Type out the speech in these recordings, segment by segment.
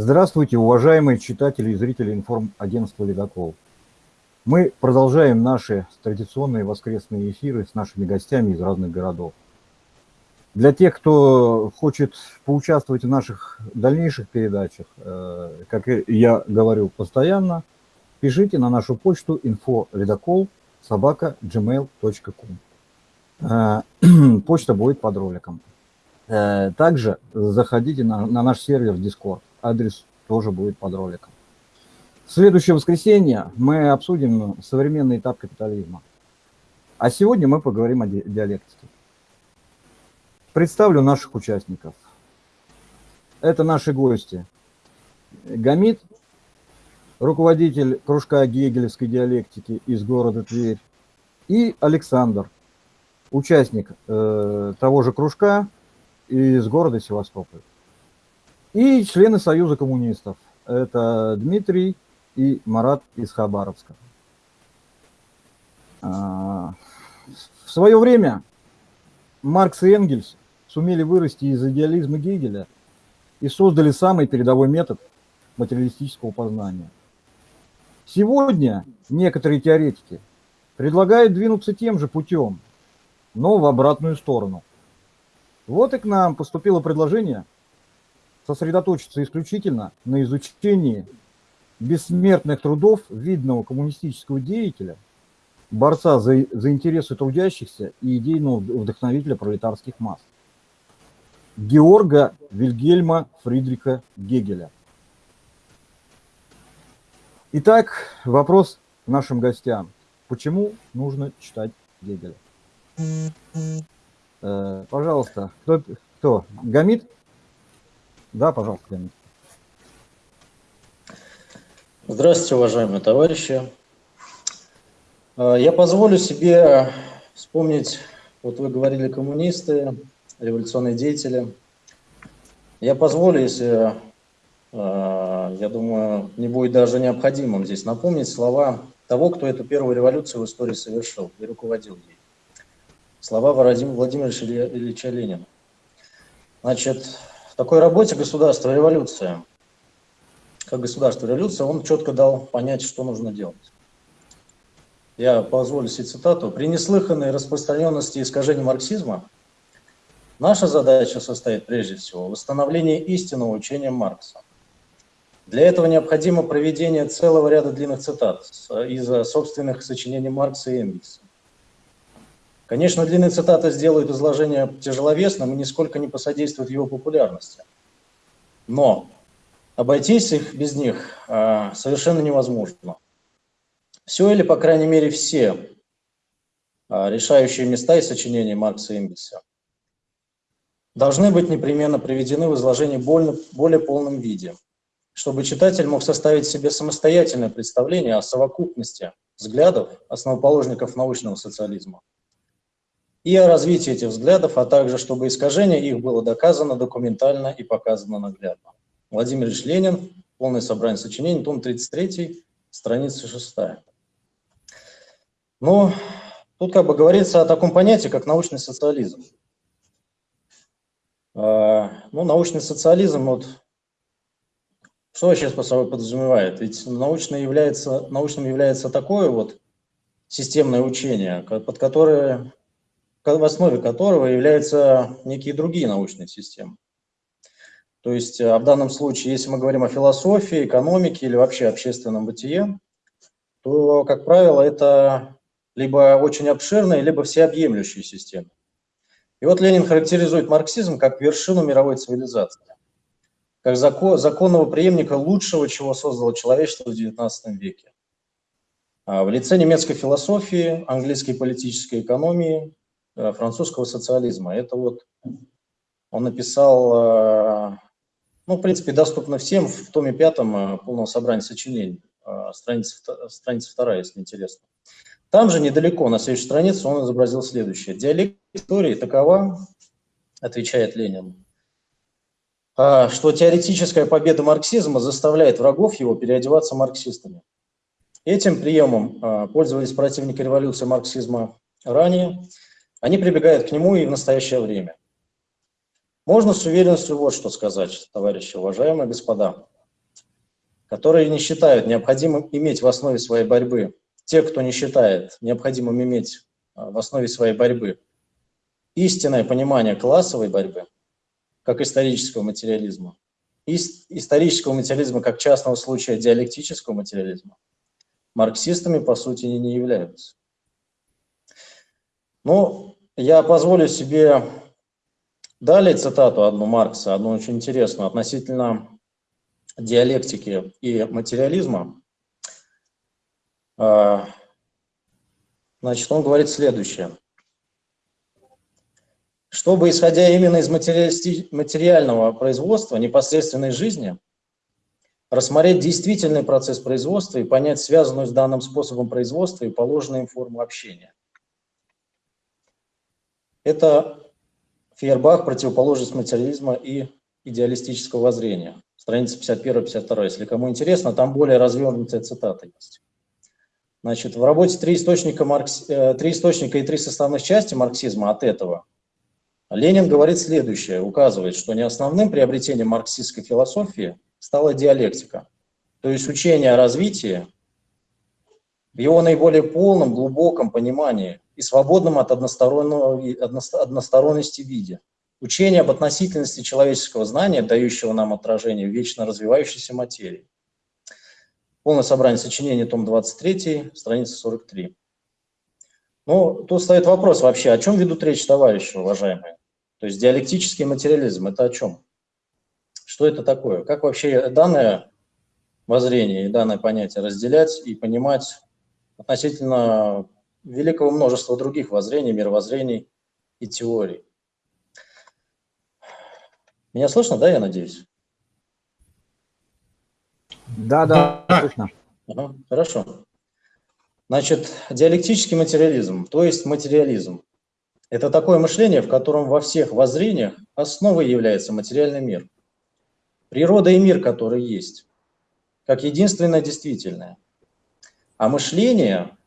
Здравствуйте, уважаемые читатели и зрители информагентства «Ледокол». Мы продолжаем наши традиционные воскресные эфиры с нашими гостями из разных городов. Для тех, кто хочет поучаствовать в наших дальнейших передачах, э, как я говорю постоянно, пишите на нашу почту info собака gmail.com. Э, почта будет под роликом. Э, также заходите на, на наш сервер Discord. Адрес тоже будет под роликом. Следующее воскресенье мы обсудим современный этап капитализма. А сегодня мы поговорим о диалектике. Представлю наших участников. Это наши гости. Гамид, руководитель кружка гегелевской диалектики из города Тверь, и Александр, участник э, того же кружка из города Севастополь. И члены Союза коммунистов. Это Дмитрий и Марат из Хабаровска. А, в свое время Маркс и Энгельс сумели вырасти из идеализма Гегеля и создали самый передовой метод материалистического познания. Сегодня некоторые теоретики предлагают двинуться тем же путем, но в обратную сторону. Вот и к нам поступило предложение сосредоточиться исключительно на изучении бессмертных трудов видного коммунистического деятеля, борца за, за интересы трудящихся и идейного вдохновителя пролетарских масс. Георга Вильгельма Фридриха Гегеля. Итак, вопрос нашим гостям. Почему нужно читать Гегеля? Э, пожалуйста, кто, кто? Гамид? Да, пожалуйста, Гамид. Здравствуйте, уважаемые товарищи. Э, я позволю себе вспомнить, вот вы говорили коммунисты, революционные деятели. Я позволю, если, э, я думаю, не будет даже необходимым здесь напомнить слова того, кто эту первую революцию в истории совершил и руководил ей. Слова Владимира Ильича Ленина. Значит, такой работе «Государство. Революция» как государство революция, он четко дал понять, что нужно делать. Я позволю себе цитату. «При неслыханной распространенности искажений марксизма наша задача состоит прежде всего в истинного учения Маркса. Для этого необходимо проведение целого ряда длинных цитат из собственных сочинений Маркса и Энгельса. Конечно, длинные цитаты сделают изложение тяжеловесным и нисколько не посодействуют его популярности. Но обойтись их без них э, совершенно невозможно. Все или, по крайней мере, все э, решающие места и сочинения Маркса Энгельса должны быть непременно приведены в изложении более, более полном виде, чтобы читатель мог составить себе самостоятельное представление о совокупности взглядов основоположников научного социализма и о развитии этих взглядов, а также чтобы искажение их было доказано документально и показано наглядно. Владимир Ильич Ленин, полное собрание сочинений, том 33, страница 6. Но тут как бы говорится о таком понятии, как научный социализм. А, ну, научный социализм, вот, что вообще по собой подразумевает? Ведь научным является, научным является такое вот системное учение, под которое, в основе которого являются некие другие научные системы. То есть э, в данном случае, если мы говорим о философии, экономике или вообще общественном бытие, то, как правило, это либо очень обширная, либо всеобъемлющая система. И вот Ленин характеризует марксизм как вершину мировой цивилизации, как закон, законного преемника лучшего, чего создало человечество в XIX веке. А в лице немецкой философии, английской политической экономии, французского социализма. Это вот он написал э, ну, в принципе, доступно всем в томе пятом э, полного собрания сочинений, э, страница, страница вторая, если интересно. Там же недалеко, на следующей странице, он изобразил следующее. Диалект истории такова, отвечает Ленин, э, что теоретическая победа марксизма заставляет врагов его переодеваться марксистами. Этим приемом пользовались противники революции марксизма ранее. Они прибегают к нему и в настоящее время. Можно с уверенностью вот что сказать, товарищи, уважаемые господа. которые не считают необходимым иметь в основе своей борьбы, те, кто не считает необходимым иметь а, в основе своей борьбы истинное понимание классовой борьбы, как исторического материализма, исторического материализма как частного случая диалектического материализма, марксистами, по сути, не являются. Ну, я позволю себе далее цитату одну Маркса, одну очень интересную, относительно диалектики и материализма. А, значит, он говорит следующее. Чтобы, исходя именно из материального производства, непосредственной жизни, рассмотреть действительный процесс производства и понять связанную с данным способом производства и положенную им форму общения. Это Фейербах, противоположность материализма и идеалистического воззрения. Страница 51-52. Если кому интересно, там более развернутая цитата есть. Значит, в работе «Три источника, маркс... Э, «Три источника и три составных части марксизма» от этого Ленин говорит следующее, указывает, что не основным приобретением марксистской философии стала диалектика, то есть учение о развитии в его наиболее полном, глубоком понимании и свободном от односторонности виде. Учение об относительности человеческого знания, дающего нам отражение в вечно развивающейся материи. Полное собрание сочинений, том 23, страница 43. Ну, тут стоит вопрос вообще, о чем ведут речь товарищи, уважаемые? То есть диалектический материализм – это о чем? Что это такое? Как вообще данное воззрение и данное понятие разделять и понимать относительно великого множества других воззрений, мировоззрений и теорий? Меня слышно, да, я надеюсь? Да, да, слышно. Ага, хорошо. Значит, диалектический материализм, то есть материализм, это такое мышление, в котором во всех воззрениях основой является материальный мир. Природа и мир, который есть, как единственное действительное. А мышление,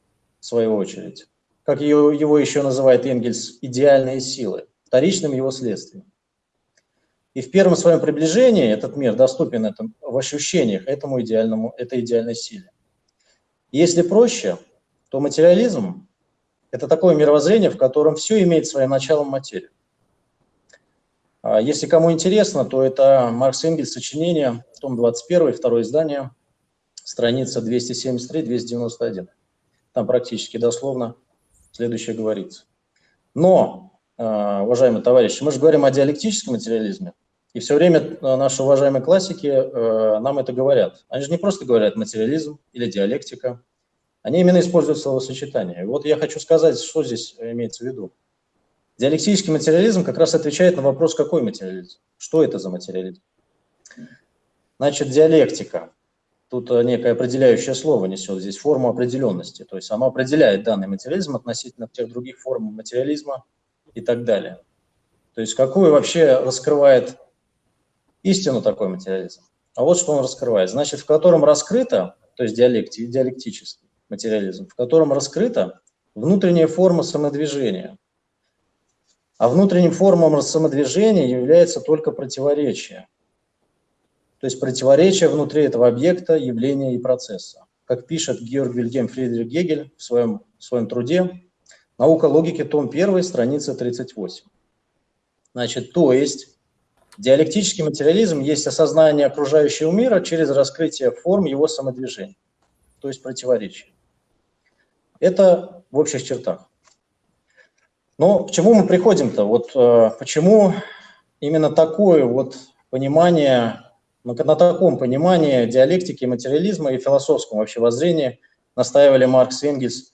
в свою очередь, как его, его еще называет Энгельс, идеальные силы, вторичным его следствием. И в первом своем приближении этот мир доступен этом, в ощущениях этому идеальному, этой идеальной силе. Если проще, то материализм это такое мировоззрение, в котором все имеет своим началом материю. А если кому интересно, то это Маркс Энгельс, сочинение, том 21, второе издание, страница 273-291. Там практически дословно следующее говорится. Но, а, уважаемые товарищи, мы же говорим о диалектическом материализме, и все время а, наши уважаемые классики нам это говорят. Они же не просто говорят материализм или диалектика, они именно используют словосочетание. И вот я хочу сказать, что здесь имеется в виду. Диалектический материализм как раз отвечает на вопрос, какой материализм, что это за материализм. Значит, диалектика. Тут некое определяющее слово несет здесь форму определенности. То есть оно определяет данный материализм относительно тех других форм материализма и так далее. То есть какую вообще раскрывает истину такой материализм. А вот что он раскрывает. Значит, в котором раскрыто, то есть диалекти, диалектически, материализм, в котором раскрыта внутренняя форма самодвижения. А внутренним формам самодвижения является только противоречие. То есть противоречие внутри этого объекта, явления и процесса. Как пишет Георг Вильгельм Фридрих Гегель в своем, в своем труде «Наука логики», том 1, страница 38. Значит, то есть диалектический материализм есть осознание окружающего мира через раскрытие форм его самодвижения, то есть противоречие. Это в общих чертах. Но к чему мы приходим-то? Вот э, почему именно такое вот понимание, ну, на таком понимании диалектики, материализма и философском вообще воззрении настаивали Маркс и Энгельс,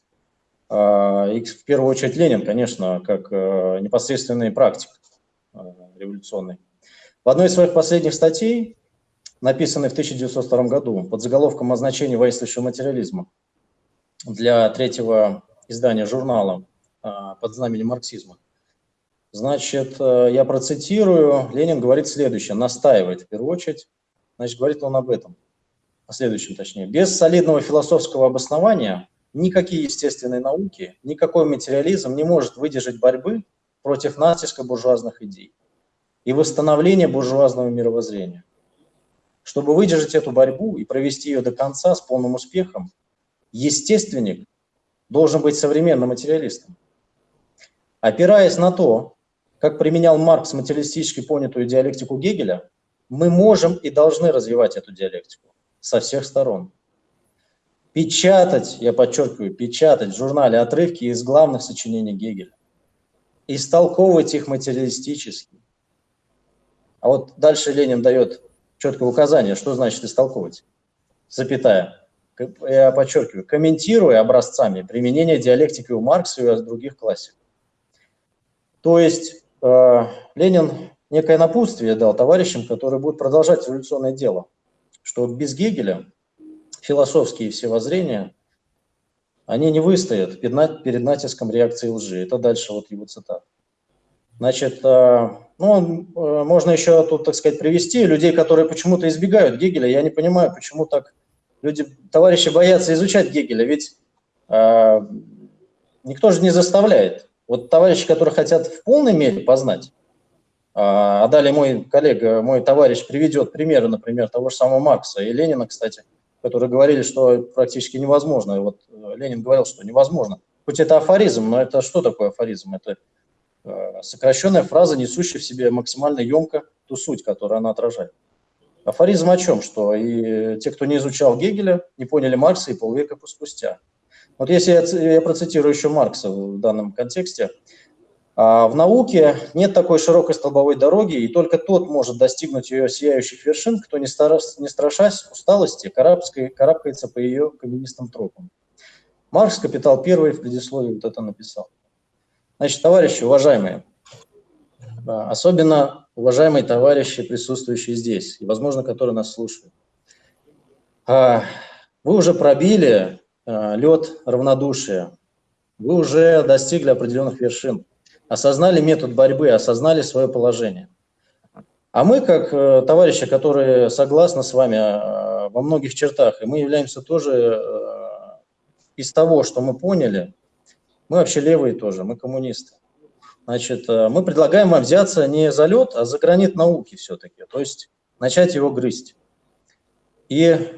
э, и в первую очередь Ленин, конечно, как э, непосредственный практик э, революционный. В одной из своих последних статей, написанной в 1902 году под заголовком о значении воинствующего материализма, для третьего издания журнала а, под знаменем марксизма. Значит, э, я процитирую, Ленин говорит следующее, настаивает в первую очередь, значит, говорит он об этом, о следующем точнее. Без солидного философского обоснования никакие естественные науки, никакой материализм не может выдержать борьбы против натиска буржуазных идей и восстановления буржуазного мировоззрения. Чтобы выдержать эту борьбу и провести ее до конца с полным успехом, естественник должен быть современным материалистом. Опираясь на то, как применял Маркс материалистически понятую диалектику Гегеля, мы можем и должны развивать эту диалектику со всех сторон. Печатать, я подчеркиваю, печатать в журнале отрывки из главных сочинений Гегеля. Истолковывать их материалистически. А вот дальше Ленин дает четкое указание, что значит истолковывать. Запятая. Я подчеркиваю, комментируя образцами применения диалектики у Маркса и у других классиков. То есть э, Ленин некое напутствие дал товарищам, которые будут продолжать революционное дело, что без Гегеля философские все воззрения, они не выстоят перед натиском реакции лжи. Это дальше вот его цитат. Значит, э, ну, э, можно еще тут, так сказать, привести людей, которые почему-то избегают Гегеля. Я не понимаю, почему так люди, товарищи боятся изучать Гегеля, ведь э, никто же не заставляет. Вот товарищи, которые хотят в полной мере познать, а, а далее мой коллега, мой товарищ приведет примеры, например, того же самого Маркса и Ленина, кстати, которые говорили, что практически невозможно. И вот э, Ленин говорил, что невозможно. Хоть это афоризм, но это что такое афоризм? Это э, сокращенная фраза, несущая в себе максимально емко ту суть, которую она отражает. Афоризм о чем? Что и те, кто не изучал Гегеля, не поняли Маркса и полвека спустя. Вот если я, я процитирую еще Маркса в данном контексте, в науке нет такой широкой столбовой дороги, и только тот может достигнуть ее сияющих вершин, кто, не, стараясь, не страшась усталости, карабкается по ее каменистым тропам. Маркс, «Капитал первый» в предисловии вот это написал. Значит, товарищи, уважаемые, а, особенно уважаемые товарищи, присутствующие здесь, и, возможно, которые нас слушают, а, вы уже пробили лед равнодушия, вы уже достигли определенных вершин осознали метод борьбы, осознали свое положение. А мы, как э, товарищи, которые согласны с вами э, во многих чертах, и мы являемся тоже э, из того, что мы поняли, мы вообще левые тоже, мы коммунисты. Значит, мы предлагаем вам взяться не за лед, а за гранит науки все-таки, то есть начать его грызть. И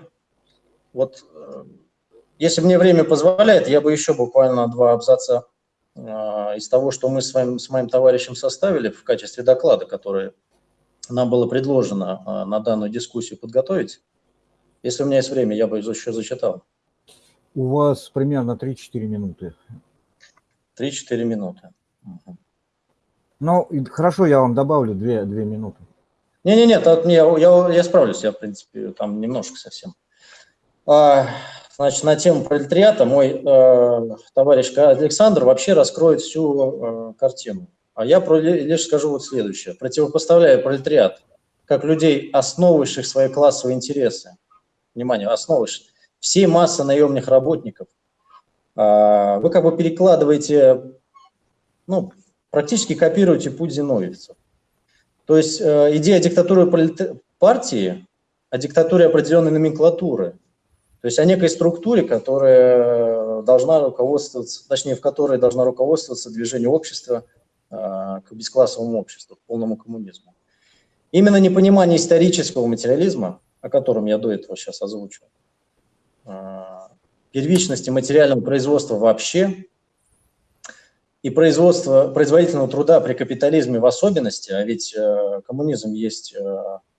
вот, если мне время позволяет, я бы еще буквально два абзаца из того, что мы с, вами, с моим товарищем составили в качестве доклада, который нам было предложено а, на данную дискуссию подготовить. Если у меня есть время, я бы еще зачитал. У вас примерно 3-4 минуты. 3-4 минуты. Угу. Ну, хорошо, я вам добавлю 2, 2 минуты. Не-не-не, я, я, я справлюсь, я, в принципе, там немножко совсем. Значит, на тему пролетариата мой э, товарищ Александр вообще раскроет всю э, картину. А я про, лишь скажу вот следующее. Противопоставляя пролетариат как людей, основывающих свои классовые интересы, внимание, основывающих, всей массы наемных работников, э, вы как бы перекладываете, ну, практически копируете путь зиновьевцев. То есть э, идея диктатуры партии, о диктатуре определенной номенклатуры – то есть о некой структуре, которая должна руководствоваться, точнее, в которой должна руководствоваться движение общества э, к бесклассовому обществу, к полному коммунизму. Именно непонимание исторического материализма, о котором я до этого сейчас озвучил, э, первичности материального производства вообще и производства производительного труда при капитализме в особенности, а ведь э, коммунизм есть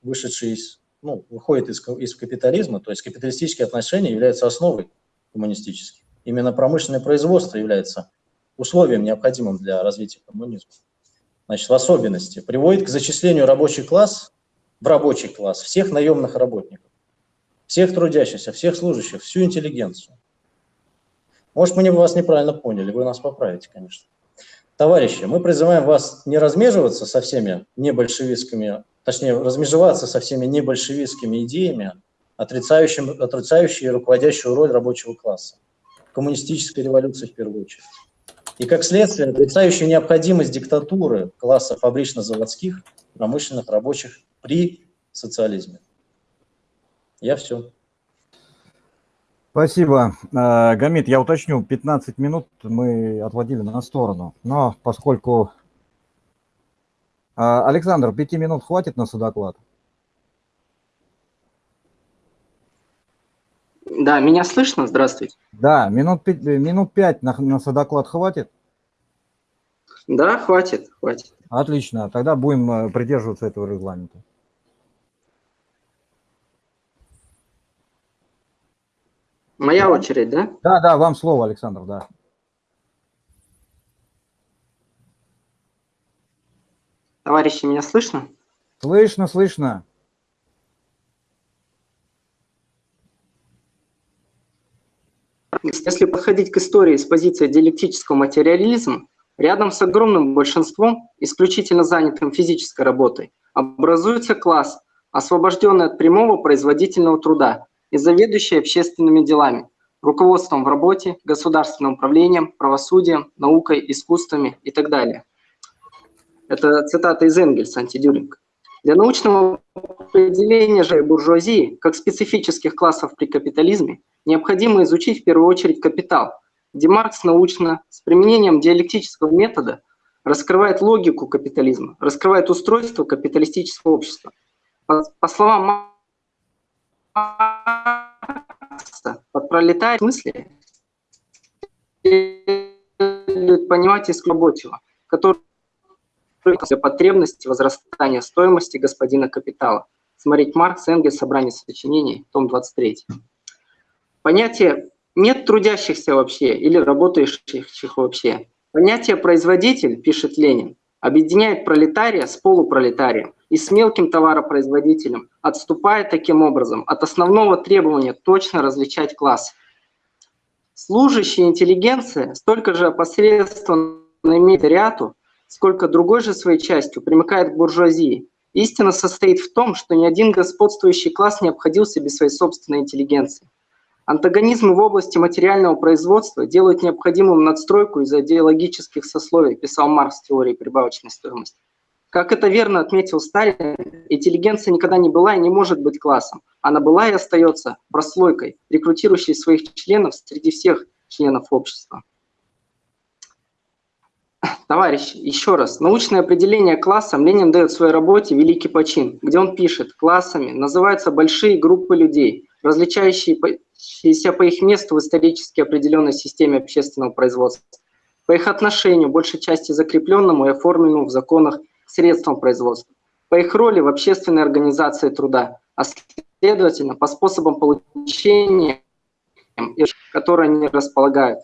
вышедший из ну, выходит из, из капитализма, то есть капиталистические отношения являются основой коммунистических. Именно промышленное производство является условием, необходимым для развития коммунизма. Значит, в особенности приводит к зачислению рабочий класс в рабочий класс всех наемных работников, всех трудящихся, всех служащих, всю интеллигенцию. Может, мы вас неправильно поняли, вы нас поправите, конечно. Товарищи, мы призываем вас не размеживаться со всеми небольшевистскими точнее, размежеваться со всеми небольшевистскими идеями, отрицающими, отрицающие руководящую роль рабочего класса, коммунистической революции в первую очередь. И как следствие, отрицающие необходимость диктатуры класса фабрично-заводских, промышленных рабочих при социализме. Я все. Спасибо. Э, Гамит, я уточню, 15 минут мы отводили на сторону, но поскольку а, Александр, пяти минут хватит на судоклад? Да, меня слышно? Здравствуйте. Да, минут, э, минут пять на, на содоклад хватит? Да, хватит, хватит. Отлично, тогда будем э, придерживаться этого регламента. Моя очередь, да? Да, да, вам слово, Александр, да. Товарищи, меня слышно? Слышно, слышно. Если подходить к истории с позиции диалектического материализма, рядом с огромным большинством, исключительно занятым физической работой, образуется класс, освобожденный от прямого производительного труда и заведующий общественными делами, руководством в работе, государственным управлением, правосудием, наукой, искусствами и так далее. Это цитата из Энгельса, антидюринг. Для научного определения же буржуазии, как специфических классов при капитализме, необходимо изучить в первую очередь капитал, где Маркс научно, с применением диалектического метода, раскрывает логику капитализма, раскрывает устройство капиталистического общества. По, по словам Маркса, под пролетарий в смысле понимать из рабочего, который для потребности возрастания стоимости господина капитала. Смотреть Маркс, Энгельс, собрание сочинений, том 23. Понятие «нет трудящихся вообще» или «работающих вообще». Понятие «производитель», пишет Ленин, объединяет пролетария с полупролетарием и с мелким товаропроизводителем, отступая таким образом от основного требования точно различать класс. Служащая интеллигенция столько же опосредственно имеет ряду, сколько другой же своей частью примыкает к буржуазии. Истина состоит в том, что ни один господствующий класс не обходился без своей собственной интеллигенции. Антагонизмы в области материального производства делают необходимым надстройку из идеологических сословий, писал Маркс в теории прибавочной стоимости. Как это верно отметил Сталин, интеллигенция никогда не была и не может быть классом. Она была и остается прослойкой, рекрутирующей своих членов среди всех членов общества. Товарищи, еще раз. Научное определение классом Ленин дает в своей работе «Великий почин», где он пишет, классами называются большие группы людей, различающиеся по их месту в исторически определенной системе общественного производства, по их отношению, большей части закрепленному и оформленному в законах средствам производства, по их роли в общественной организации труда, а следовательно, по способам получения, которые они располагают.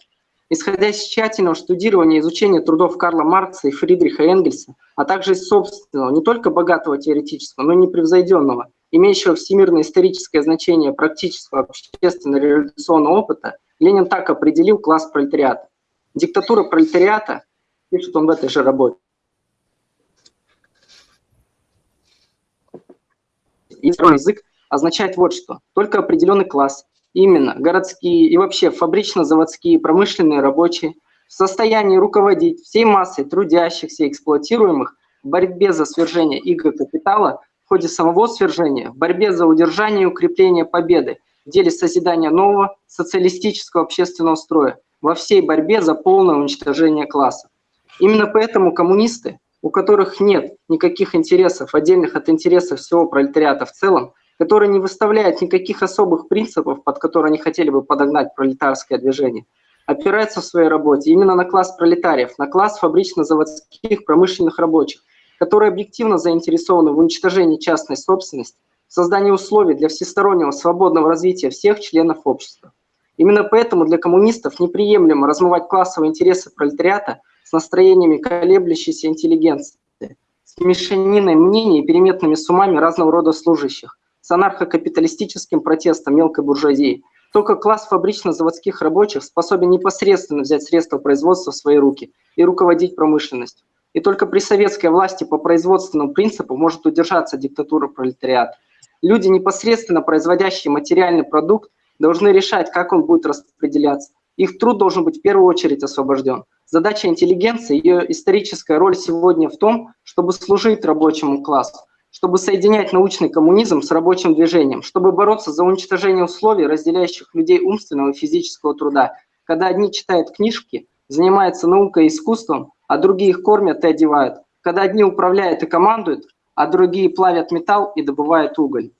Исходя из тщательного штудирования и изучения трудов Карла Маркса и Фридриха Энгельса, а также из собственного, не только богатого теоретического, но и непревзойденного, имеющего всемирное историческое значение практического общественно-революционного опыта, Ленин так определил класс пролетариата. Диктатура пролетариата, пишет он в этой же работе, язык означает вот что. Только определенный класс, именно городские и вообще фабрично-заводские промышленные рабочие, в состоянии руководить всей массой трудящихся эксплуатируемых в борьбе за свержение иго капитала, в ходе самого свержения, в борьбе за удержание и укрепление победы, в деле созидания нового социалистического общественного строя, во всей борьбе за полное уничтожение класса. Именно поэтому коммунисты, у которых нет никаких интересов, отдельных от интересов всего пролетариата в целом, который не выставляет никаких особых принципов, под которые они хотели бы подогнать пролетарское движение, опирается в своей работе именно на класс пролетариев, на класс фабрично-заводских промышленных рабочих, которые объективно заинтересованы в уничтожении частной собственности, в создании условий для всестороннего свободного развития всех членов общества. Именно поэтому для коммунистов неприемлемо размывать классовые интересы пролетариата с настроениями колеблющейся интеллигенции, с мешаниной мнений и переметными суммами разного рода служащих, с анархокапиталистическим протестом мелкой буржуазии. Только класс фабрично-заводских рабочих способен непосредственно взять средства производства в свои руки и руководить промышленностью. И только при советской власти по производственному принципу может удержаться диктатура пролетариата. Люди, непосредственно производящие материальный продукт, должны решать, как он будет распределяться. Их труд должен быть в первую очередь освобожден. Задача интеллигенции, ее историческая роль сегодня в том, чтобы служить рабочему классу, чтобы соединять научный коммунизм с рабочим движением, чтобы бороться за уничтожение условий, разделяющих людей умственного и физического труда. Когда одни читают книжки, занимаются наукой и искусством, а другие их кормят и одевают. Когда одни управляют и командуют, а другие плавят металл и добывают уголь.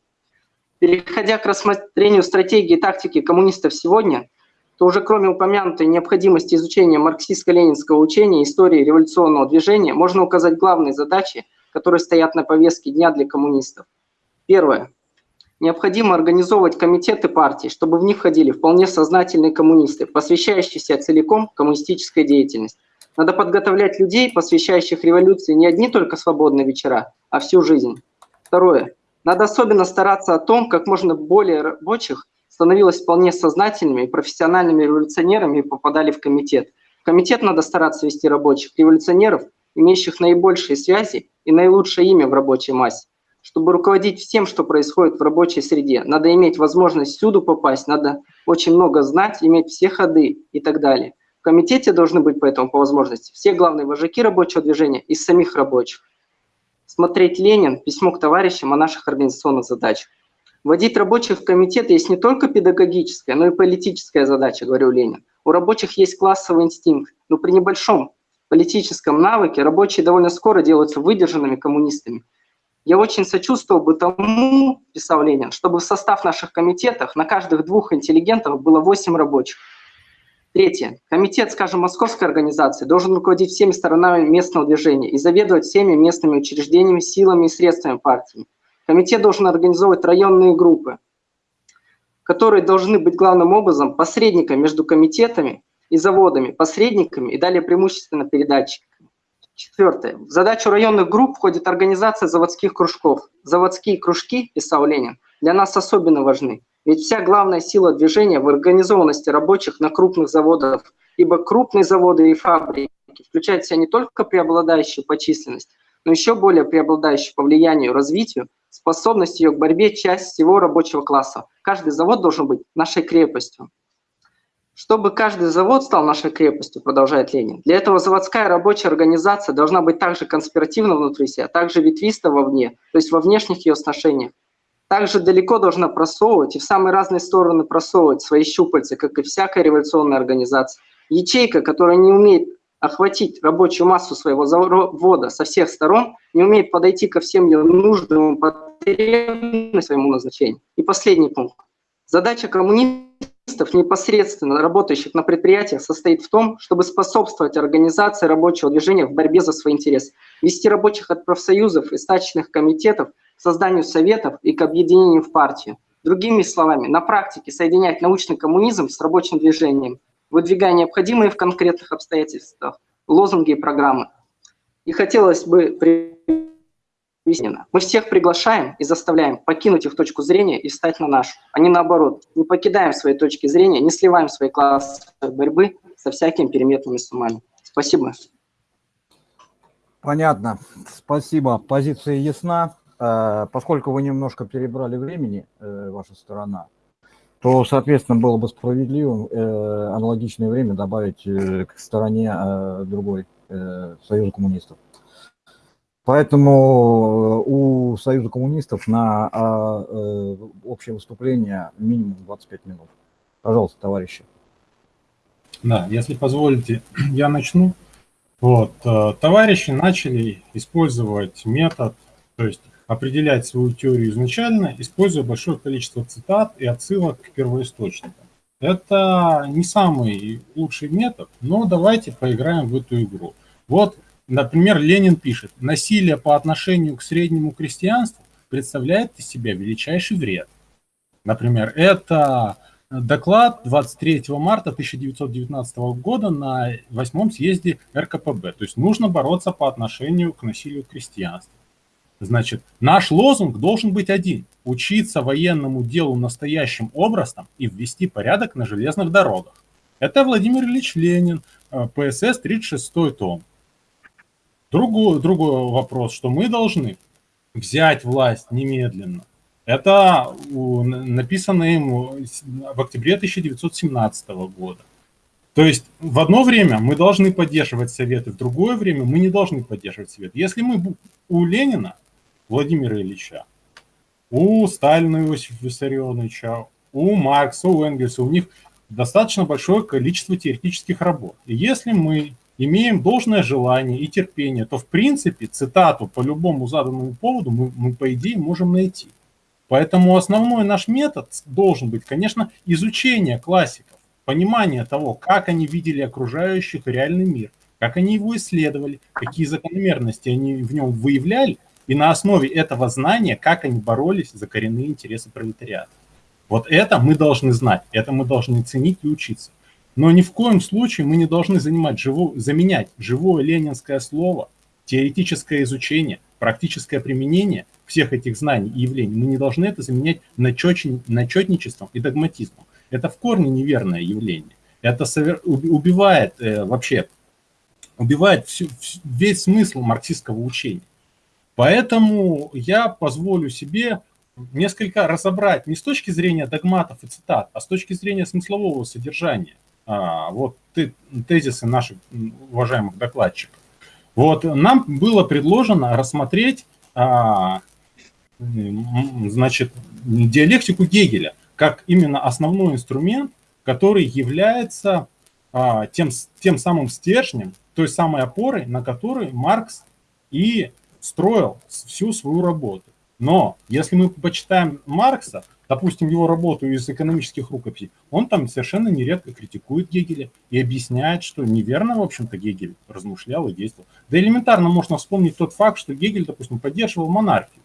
Переходя к рассмотрению стратегии и тактики коммунистов сегодня, то уже кроме упомянутой необходимости изучения марксистско-ленинского учения истории революционного движения, можно указать главные задачи, которые стоят на повестке дня для коммунистов. Первое. Необходимо организовывать комитеты партий, чтобы в них входили вполне сознательные коммунисты, посвящающиеся целиком коммунистической деятельности. Надо подготовлять людей, посвящающих революции не одни только свободные вечера, а всю жизнь. Второе. Надо особенно стараться о том, как можно более рабочих становилось вполне сознательными и профессиональными революционерами и попадали в комитет. В комитет надо стараться вести рабочих революционеров, имеющих наибольшие связи и наилучшее имя в рабочей массе. Чтобы руководить всем, что происходит в рабочей среде, надо иметь возможность всюду попасть, надо очень много знать, иметь все ходы и так далее. Комитете должны быть поэтому по возможности все главные вожаки рабочего движения из самих рабочих. Смотреть Ленин, письмо к товарищам о наших организационных задачах. Вводить рабочих в комитет есть не только педагогическая, но и политическая задача, говорю Ленин. У рабочих есть классовый инстинкт, но при небольшом политическом навыке рабочие довольно скоро делаются выдержанными коммунистами – я очень сочувствовал бы тому, писал Ленин, чтобы в состав наших комитетов на каждых двух интеллигентов было 8 рабочих. Третье. Комитет, скажем, московской организации должен руководить всеми сторонами местного движения и заведовать всеми местными учреждениями, силами и средствами партии. Комитет должен организовывать районные группы, которые должны быть главным образом посредниками между комитетами и заводами, посредниками и далее преимущественно передатчиками. Четвертое. В задачу районных групп входит организация заводских кружков. Заводские кружки, писал Ленин, для нас особенно важны. Ведь вся главная сила движения в организованности рабочих на крупных заводах, ибо крупные заводы и фабрики включают в себя не только преобладающую по численности, но еще более преобладающую по влиянию, развитию, способность ее к борьбе часть всего рабочего класса. Каждый завод должен быть нашей крепостью. Чтобы каждый завод стал нашей крепостью, продолжает Ленин, для этого заводская рабочая организация должна быть также конспиративна внутри себя, также ветвиста вовне, то есть во внешних ее сношениях. Также далеко должна просовывать и в самые разные стороны просовывать свои щупальца, как и всякая революционная организация. Ячейка, которая не умеет охватить рабочую массу своего завода со всех сторон, не умеет подойти ко всем ее нужным потребностям своему назначению. И последний пункт. Задача коммунизма непосредственно работающих на предприятиях состоит в том, чтобы способствовать организации рабочего движения в борьбе за свои интересы, вести рабочих от профсоюзов и стачных комитетов к созданию советов и к объединению в партию. Другими словами, на практике соединять научный коммунизм с рабочим движением, выдвигая необходимые в конкретных обстоятельствах лозунги и программы. И хотелось бы Естественно. Мы всех приглашаем и заставляем покинуть их точку зрения и встать на нашу, а не наоборот. Не покидаем свои точки зрения, не сливаем свои классы борьбы со всякими переметными суммами. Спасибо. Понятно. Спасибо. Позиция ясна. Э, поскольку вы немножко перебрали времени, э, ваша сторона, то, соответственно, было бы справедливым э, аналогичное время добавить к стороне другой Союза коммунистов. Поэтому у Союза коммунистов на а, общее выступление минимум 25 минут. Пожалуйста, товарищи. Да, если позволите, я начну. Вот, э, товарищи начали использовать метод, то есть определять свою теорию изначально, используя большое количество цитат и отсылок к первоисточникам. Это не самый лучший метод, но давайте поиграем в эту игру. Вот Например, Ленин пишет, насилие по отношению к среднему крестьянству представляет из себя величайший вред. Например, это доклад 23 марта 1919 года на восьмом съезде РКПБ. То есть нужно бороться по отношению к насилию крестьянства. Значит, наш лозунг должен быть один. Учиться военному делу настоящим образом и ввести порядок на железных дорогах. Это Владимир Ильич Ленин, э, ПСС, 36 том. Другой, другой вопрос, что мы должны взять власть немедленно. Это написано им в октябре 1917 года. То есть в одно время мы должны поддерживать советы, в другое время мы не должны поддерживать совет. Если мы у Ленина, Владимира Ильича, у Сталина Иосифа Виссарионовича, у Маркса, у Энгельса, у них достаточно большое количество теоретических работ. И если мы имеем должное желание и терпение, то в принципе цитату по любому заданному поводу мы, мы по идее можем найти. Поэтому основной наш метод должен быть, конечно, изучение классиков, понимание того, как они видели окружающих реальный мир, как они его исследовали, какие закономерности они в нем выявляли, и на основе этого знания, как они боролись за коренные интересы пролетариата. Вот это мы должны знать, это мы должны ценить и учиться. Но ни в коем случае мы не должны занимать живо, заменять живое ленинское слово, теоретическое изучение, практическое применение всех этих знаний и явлений. Мы не должны это заменять начетничеством и догматизмом. Это в корне неверное явление. Это убивает э, вообще, убивает всю, весь смысл марксистского учения. Поэтому я позволю себе несколько разобрать не с точки зрения догматов и цитат, а с точки зрения смыслового содержания. А, вот тезисы наших уважаемых докладчиков. Вот нам было предложено рассмотреть а, значит, диалектику Гегеля как именно основной инструмент, который является а, тем, тем самым стержнем, той самой опорой, на которой Маркс и строил всю свою работу. Но если мы почитаем Маркса, допустим, его работу из экономических рукописей, он там совершенно нередко критикует Гегеля и объясняет, что неверно, в общем-то, Гегель размышлял и действовал. Да элементарно можно вспомнить тот факт, что Гегель, допустим, поддерживал монархию.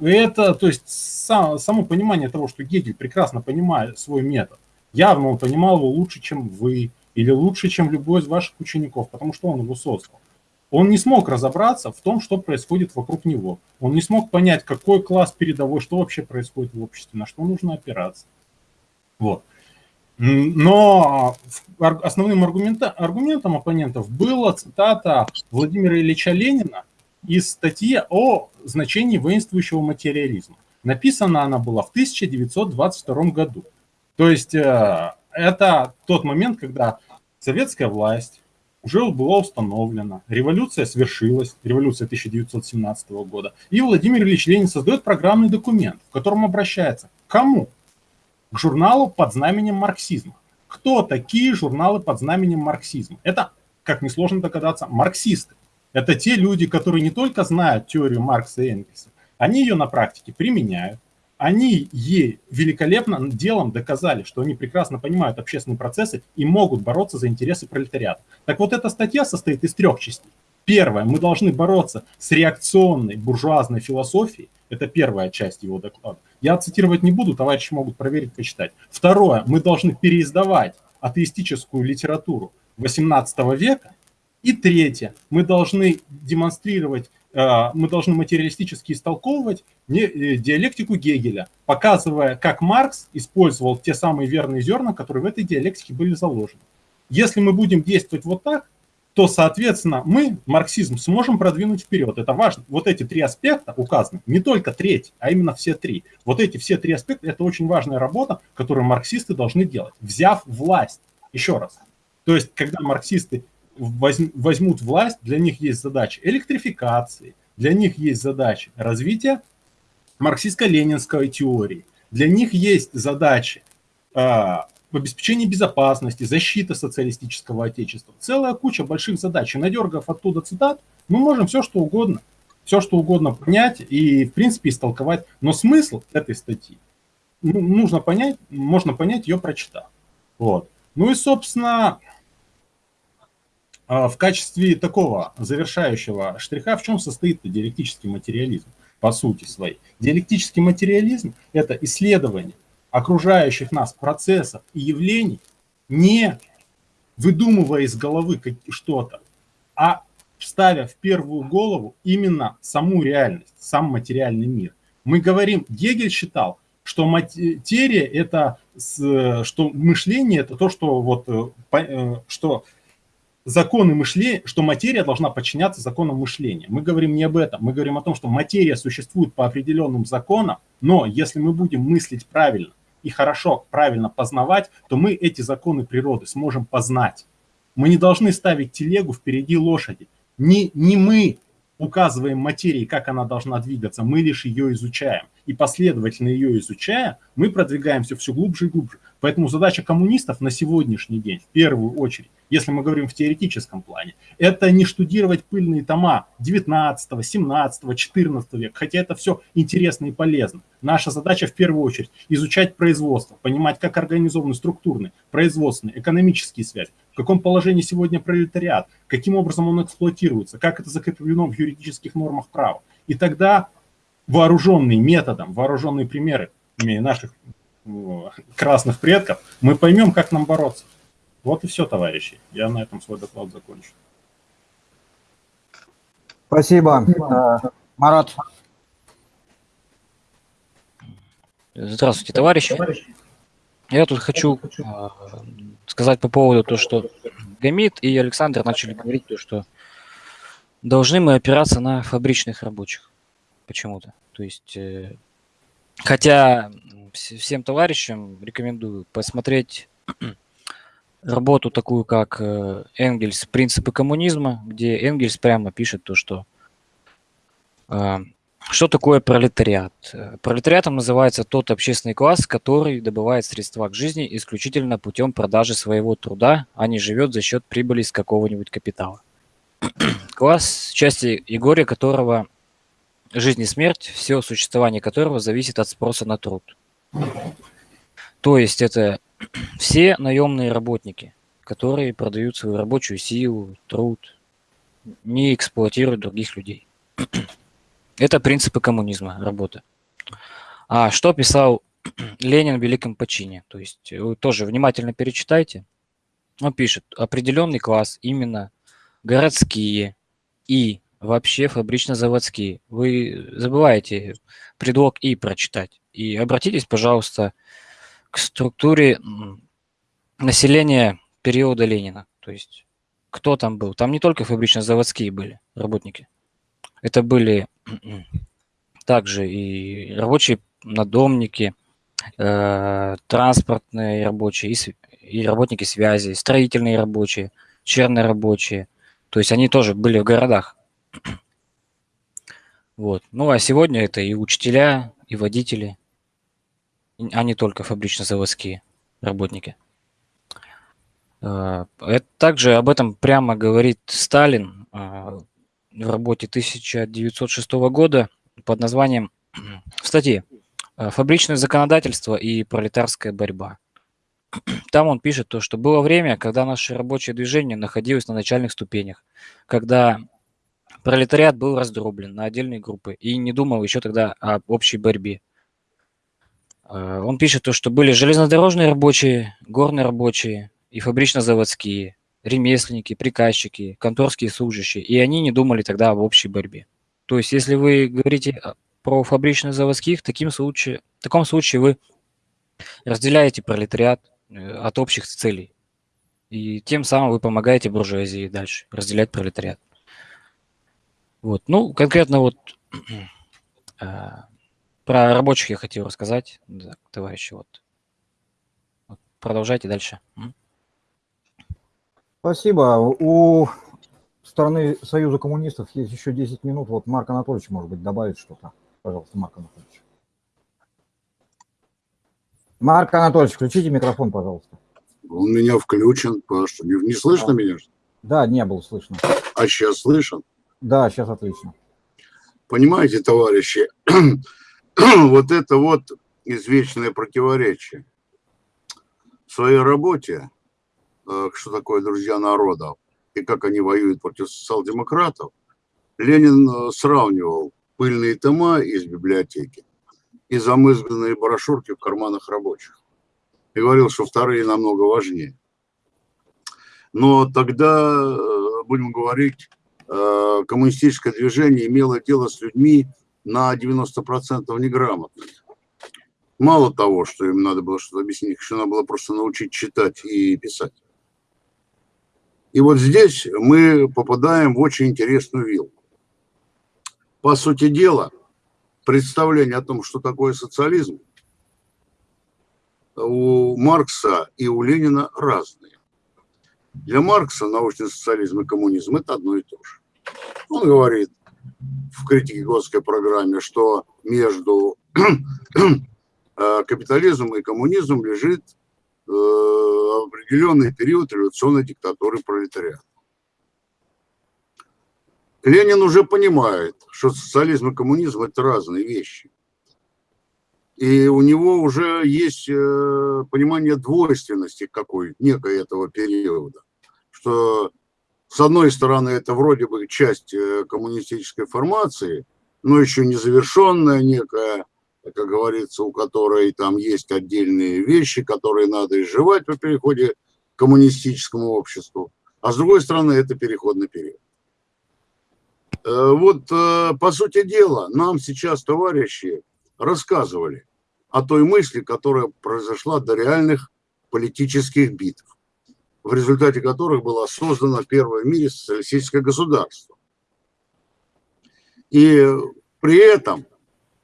Это, то есть, сам, само понимание того, что Гегель прекрасно понимает свой метод, явно он понимал его лучше, чем вы, или лучше, чем любой из ваших учеников, потому что он его создал. Он не смог разобраться в том, что происходит вокруг него. Он не смог понять, какой класс передовой, что вообще происходит в обществе, на что нужно опираться. Вот. Но основным аргумента, аргументом оппонентов была цитата Владимира Ильича Ленина из статьи о значении воинствующего материализма. Написана она была в 1922 году. То есть э, это тот момент, когда советская власть уже была установлена, революция свершилась, революция 1917 года, и Владимир Ильич Ленин создает программный документ, в котором обращается к кому? К журналу под знаменем марксизма. Кто такие журналы под знаменем марксизма? Это, как несложно догадаться, марксисты. Это те люди, которые не только знают теорию Маркса и Энгельса, они ее на практике применяют, они ей великолепно делом доказали, что они прекрасно понимают общественные процессы и могут бороться за интересы пролетариата. Так вот, эта статья состоит из трех частей. Первое, мы должны бороться с реакционной буржуазной философией. Это первая часть его доклада. Я цитировать не буду, товарищи могут проверить, почитать. Второе, мы должны переиздавать атеистическую литературу 18 века. И третье, мы должны демонстрировать Э, мы должны материалистически истолковывать э, диалектику Гегеля, показывая, как Маркс использовал те самые верные зерна, которые в этой диалектике были заложены. Если мы будем действовать вот так, то, соответственно, мы марксизм сможем продвинуть вперед. Это важно. Вот эти три аспекта указаны, не только треть, а именно все три. Вот эти все три аспекта – это очень важная работа, которую марксисты должны делать, взяв власть. Еще раз. То есть, когда марксисты возьмут власть, для них есть задача электрификации, для них есть задача развития марксистско-ленинской теории, для них есть задачи э, обеспечения безопасности, защита социалистического отечества. Целая куча больших задач. И надергав оттуда цитат, мы можем все что угодно, все что угодно понять и, в принципе, истолковать. Но смысл этой статьи ну, нужно понять, можно понять ее прочитав. Вот. Ну и, собственно, а в качестве такого завершающего штриха в чем состоит диалектический материализм по сути своей? Диалектический материализм – это исследование окружающих нас процессов и явлений, не выдумывая из головы что-то, а ставя в первую голову именно саму реальность, сам материальный мир. Мы говорим, Гегель считал, что материя – это, что мышление – это то, что, вот, э, э, что законы мышления, что материя должна подчиняться законам мышления. Мы говорим не об этом, мы говорим о том, что материя существует по определенным законам, но если мы будем мыслить правильно и хорошо, правильно познавать, то мы эти законы природы сможем познать. Мы не должны ставить телегу впереди лошади. Не, не мы указываем материи, как она должна двигаться, мы лишь ее изучаем. И последовательно ее изучая, мы продвигаемся все глубже и глубже. Поэтому задача коммунистов на сегодняшний день, в первую очередь, если мы говорим в теоретическом плане, это не штудировать пыльные тома 19, 17, 14 века, хотя это все интересно и полезно. Наша задача в первую очередь изучать производство, понимать, как организованы структурные, производственные, экономические связи, в каком положении сегодня пролетариат, каким образом он эксплуатируется, как это закреплено в юридических нормах права. И тогда вооруженный методом, вооруженные примеры наших красных предков, мы поймем, как нам бороться. Вот и все, товарищи. Я на этом свой доклад закончу. Спасибо. Марат. Здравствуйте, товарищи. Я тут хочу а, сказать по поводу того, что Гамид и Александр начали говорить, то, что должны мы опираться на фабричных рабочих почему-то. То есть, э, хотя всем товарищам рекомендую посмотреть работу такую, как э, Энгельс «Принципы коммунизма», где Энгельс прямо пишет то, что а, что такое пролетариат? Пролетариатом называется тот общественный класс, который добывает средства к жизни исключительно путем продажи своего труда, а не живет за счет прибыли из какого-нибудь капитала. Класс, части Егория которого жизнь и смерть, все существование которого зависит от спроса на труд. То есть это все наемные работники, которые продают свою рабочую силу, труд, не эксплуатируют других людей. Это принципы коммунизма, работа. А что писал Ленин в Великом почине? То есть вы тоже внимательно перечитайте. Он пишет, определенный класс, именно городские и вообще фабрично-заводские. Вы забываете предлог «и» прочитать. И обратитесь, пожалуйста, к структуре населения периода Ленина. То есть кто там был? Там не только фабрично-заводские были работники. Это были также и рабочие надомники, э, транспортные рабочие, и, работники связи, строительные рабочие, чернорабочие. То есть они тоже были в городах. Вот. Ну а сегодня это и учителя, и водители, а не только фабрично-заводские работники. Э, также об этом прямо говорит Сталин э, в работе 1906 года под названием в статье «Фабричное законодательство и пролетарская борьба». Там он пишет то, что было время, когда наше рабочее движение находилось на начальных ступенях, когда пролетариат был раздроблен на отдельные группы и не думал еще тогда об общей борьбе. Э, он пишет то, что были железнодорожные рабочие, горные рабочие и фабрично-заводские, ремесленники, приказчики, конторские служащие, и они не думали тогда об общей борьбе. То есть, если вы говорите про фабрично-заводских, в, в таком случае вы разделяете пролетариат э, от общих целей. И тем самым вы помогаете буржуазии дальше разделять пролетариат. Вот. Ну, конкретно вот э, про рабочих я хотел рассказать, да, товарищи. Вот. вот. Продолжайте дальше. Спасибо. У стороны Союза коммунистов есть еще 10 минут. Вот Марк Анатольевич, может быть, добавит что-то. Пожалуйста, Марк Анатольевич. Марк Анатольевич, включите микрофон, пожалуйста. Он меня включен, что не, не слышно а. меня? Да, не было слышно. А сейчас слышен? Да, сейчас отлично. Понимаете, товарищи, вот это вот извечное противоречие. В своей работе Э, что такое друзья народов и как они воюют против социал-демократов, Ленин э, сравнивал пыльные тома из библиотеки и замызганные брошюрки в карманах рабочих. И говорил, что вторые намного важнее. Но тогда, э, будем говорить, коммунистическое движение имело дело с людьми на 90% неграмотными. Мало того, что им надо было что-то объяснить, еще надо было просто научить читать и писать. И вот здесь мы попадаем в очень интересную вилку. По сути дела, представление о том, что такое социализм, у Маркса и у Ленина разные. Для Маркса научный социализм и коммунизм – это одно и то же. Он говорит, в критике Годской программе, что между э, капитализмом и коммунизмом лежит э, определенный период революционной диктатуры пролетариата. Ленин уже понимает, что социализм и коммунизм – это разные вещи. И у него уже есть э, понимание двойственности какой, некой этого периода. Что, с одной стороны, это вроде бы часть э, коммунистической формации, но еще не завершенная некая, как говорится, у которой там есть отдельные вещи, которые надо изживать по переходе к коммунистическому обществу. А с другой стороны, это переходный период. Э, вот, по сути дела, нам сейчас товарищи рассказывали о той мысли, которая произошла до реальных политических битв, в результате которых было создано первое в мире социалистическое государство. И при этом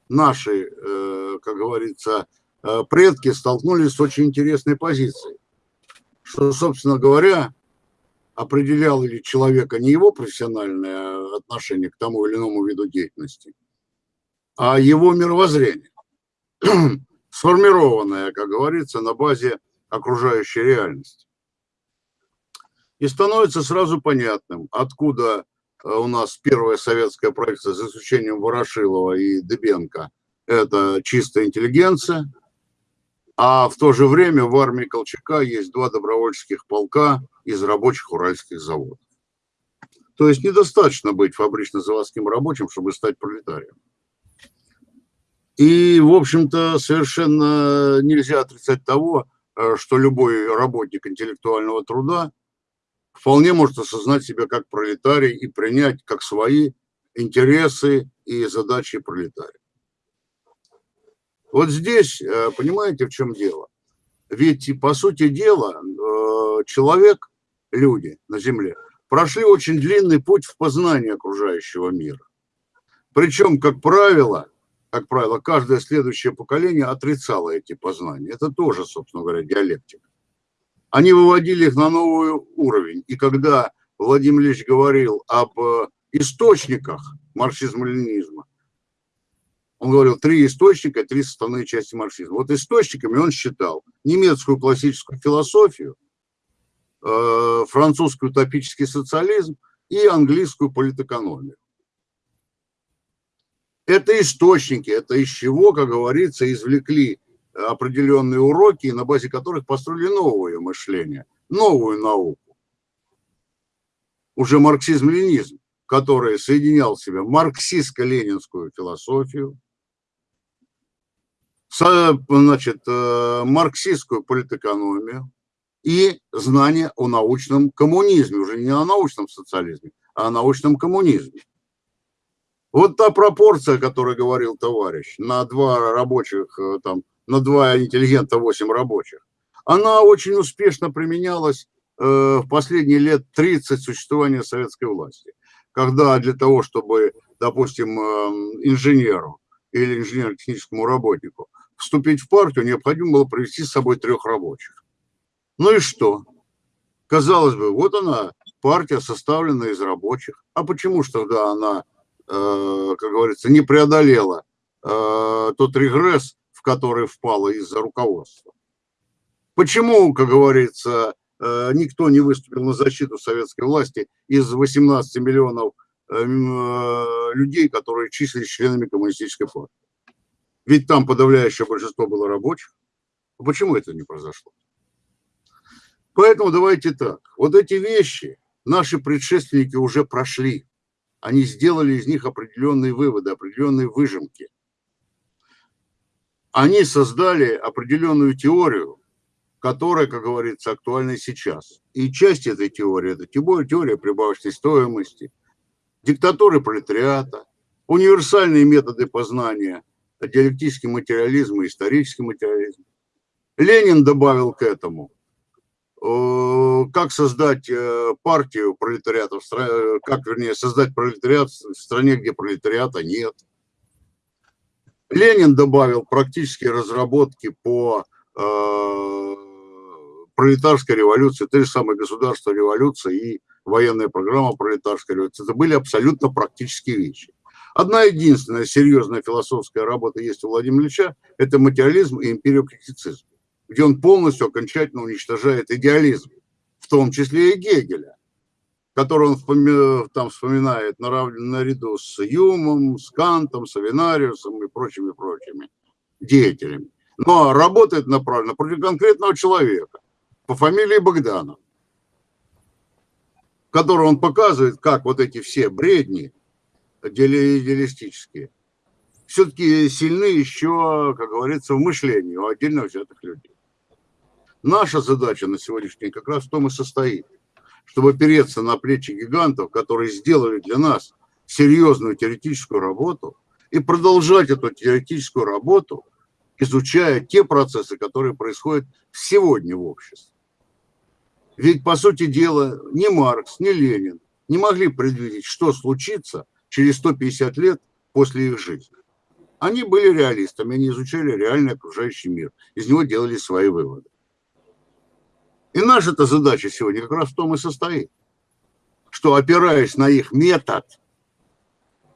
наши, э, как говорится, э, предки столкнулись с очень интересной позицией, что, собственно говоря, определял ли человека не его профессиональное отношение к тому или иному виду деятельности, а его мировоззрение. сформированная, как говорится, на базе окружающей реальности. И становится сразу понятным, откуда э, у нас первая советская проекция, за исключением Ворошилова и Дебенко, это чистая интеллигенция, а в то же время в армии Колчака есть два добровольческих полка из рабочих уральских заводов. То есть недостаточно быть фабрично-заводским рабочим, чтобы стать пролетарием. И, в общем-то, совершенно нельзя отрицать того, э, что любой работник интеллектуального труда вполне может осознать себя как пролетарий и принять как свои интересы и задачи пролетария. Вот здесь, э, понимаете, в чем дело? Ведь, по сути дела, э, человек, люди на Земле, прошли очень длинный путь в познании окружающего мира. Причем, как правило, как правило, каждое следующее поколение отрицало эти познания. Это тоже, собственно говоря, диалектика. Они выводили их на новый уровень. И когда Владимир Ильич говорил об э, источниках марксизма-ленинизма, он говорил, три источника, три составные части марксизма. Вот источниками он считал немецкую классическую философию, э, французский утопический социализм и английскую политэкономию. Это источники, это из чего, как говорится, извлекли определенные уроки, на базе которых построили новое мышление, новую науку. Уже марксизм-ленизм, который соединял в себе марксистско-ленинскую философию, значит, э, марксистскую политэкономию и знания о научном коммунизме, уже не о научном социализме, а о научном коммунизме. Вот та пропорция, о которой говорил товарищ, на два рабочих, э, там, на два интеллигента, восемь рабочих, она очень успешно применялась э, в последние лет 30 существования советской власти. Когда для того, чтобы, допустим, э, инженеру или инженерно-техническому работнику вступить в партию, необходимо было привести с собой трех рабочих. Ну и что? Казалось бы, вот она, партия, составленная из рабочих. А почему же тогда она Э, как говорится, не преодолела тот регресс, в который впала из-за руководства. Почему, как говорится, э, никто не выступил на защиту советской власти из 18 миллионов людей, которые числились членами коммунистической партии? Ведь там подавляющее большинство было рабочих. Почему это не произошло? Поэтому давайте так. Вот эти вещи наши предшественники уже прошли они сделали из них определенные выводы, определенные выжимки. Они создали определенную теорию, которая, как говорится, актуальна сейчас. И часть этой теории – это теория прибавочной стоимости, диктатуры пролетариата, универсальные методы познания, диалектический материализм и исторический материализм. Ленин добавил к этому Э, как создать э, партию пролетариата, э, как, вернее, создать пролетариат в стране, где пролетариата нет. Ленин добавил практические разработки по э, пролетарской революции, той же самой государственной революции и военная программа пролетарской революции. Это были абсолютно практические вещи. Одна единственная серьезная философская работа есть у Владимира Ильича – это материализм и империокритицизм, где он полностью окончательно уничтожает идеализм, в том числе и Гегеля, который он там вспоминает наряду с Юмом, с Кантом, с Авинариусом и прочими-прочими деятелями. Но работает направленно против конкретного человека по фамилии Богданов, который он показывает, как вот эти все бредни идеалистические все-таки сильны еще, как говорится, в мышлении у отдельно взятых людей. Наша задача на сегодняшний день как раз в том и состоит, чтобы опереться на плечи гигантов, которые сделали для нас серьезную теоретическую работу, и продолжать эту теоретическую работу, изучая те процессы, которые происходят сегодня в обществе. Ведь, по сути дела, ни Маркс, ни Ленин не могли предвидеть, что случится через 150 лет после их жизни. Они были реалистами, они изучали реальный окружающий мир, из него делали свои выводы. И наша-то задача сегодня как раз в том и состоит, что опираясь на их метод,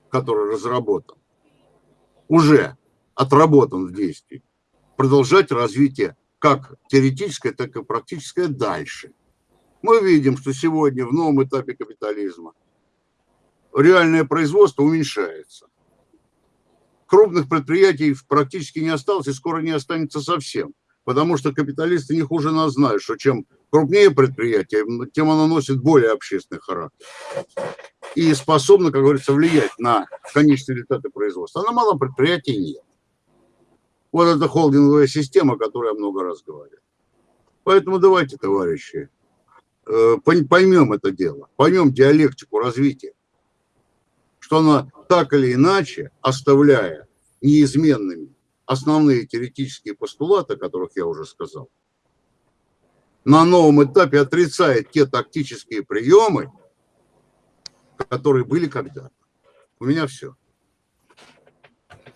который разработан, уже отработан в действии, продолжать развитие как теоретическое, так и практическое дальше. Мы видим, что сегодня в новом этапе капитализма реальное производство уменьшается. Крупных предприятий практически не осталось и скоро не останется совсем потому что капиталисты не хуже нас знают, что чем крупнее предприятие, тем оно носит более общественный характер и способно, как говорится, влиять на конечные результаты производства. А на малом предприятии нет. Вот эта холдинговая система, о которой я много раз говорил. Поэтому давайте, товарищи, э, поймем это дело, поймем диалектику развития, что она так или иначе, оставляя неизменными основные теоретические постулаты, о которых я уже сказал, на новом этапе отрицает те тактические приемы, которые были когда-то. У меня все.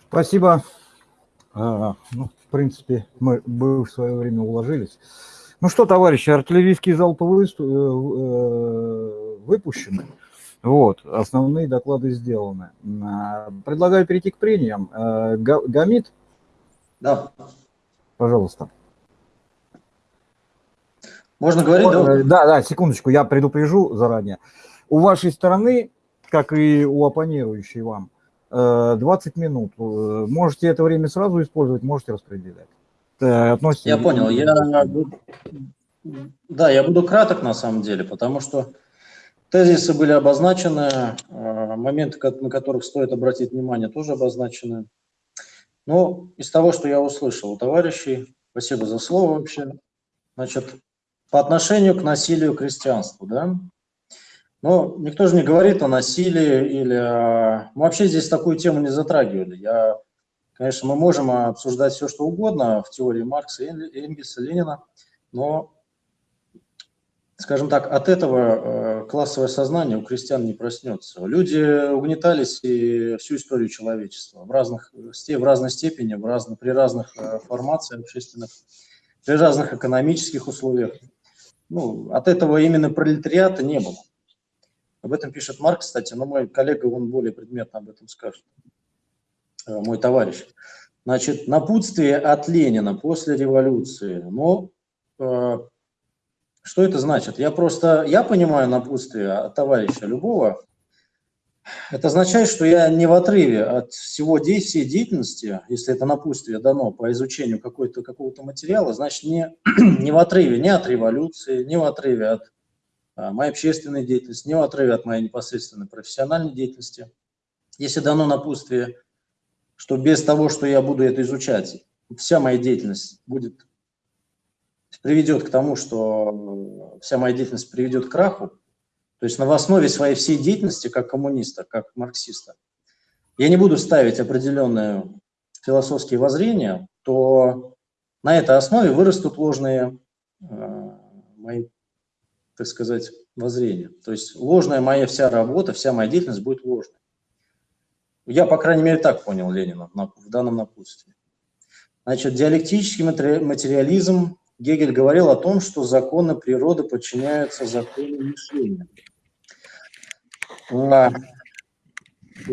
Спасибо. А, ну, в принципе, мы бы в свое время уложились. Ну что, товарищи, артиллерийские залпы э, э, выпущены. Вот, основные доклады сделаны. А, предлагаю перейти к прениям. Э, Гамит да. Пожалуйста. Можно говорить, да? Да, да, секундочку, я предупрежу заранее. У вашей стороны, как и у оппонирующей вам, 20 э, минут. Э, можете это время сразу использовать, можете распределять. Относится я понял. Я... Да, я буду краток на самом деле, потому что тезисы были обозначены, э, моменты, на которых стоит обратить внимание, тоже обозначены. Ну, из того, что я услышал у товарищей, спасибо за слово вообще, значит, по отношению к насилию крестьянству, да, но никто же не говорит о насилии или о... Мы вообще здесь такую тему не затрагивали. Я, конечно, мы можем обсуждать все, что угодно в теории Маркса, Энгельса, Ленина, но скажем так, от этого э, классовое сознание у крестьян не проснется. Люди угнетались и всю историю человечества в, разных, в разной степени, в разно, при разных э, формациях общественных, при разных экономических условиях. Ну, от этого именно пролетариата не было. Об этом пишет Марк, кстати, но мой коллега, он более предметно об этом скажет, э, мой товарищ. Значит, напутствие от Ленина после революции. Ну, что это значит? Я просто, я понимаю напутствие от товарища любого. Это означает, что я не в отрыве от всего действия деятельности, если это напутствие дано по изучению какого-то какого материала, значит, не, не в отрыве ни от революции, не в отрыве от а, моей общественной деятельности, не в отрыве от моей непосредственной профессиональной деятельности. Если дано напутствие, что без того, что я буду это изучать, вся моя деятельность будет приведет к тому, что вся моя деятельность приведет к краху, то есть на основе своей всей деятельности как коммуниста, как марксиста, я не буду ставить определенные философские воззрения, то на этой основе вырастут ложные э, мои, так сказать, воззрения. То есть ложная моя вся работа, вся моя деятельность будет ложной. Я, по крайней мере, так понял Ленина в данном напутствии. Значит, диалектический материализм Гегель говорил о том, что законы природы подчиняются законам мышления. А,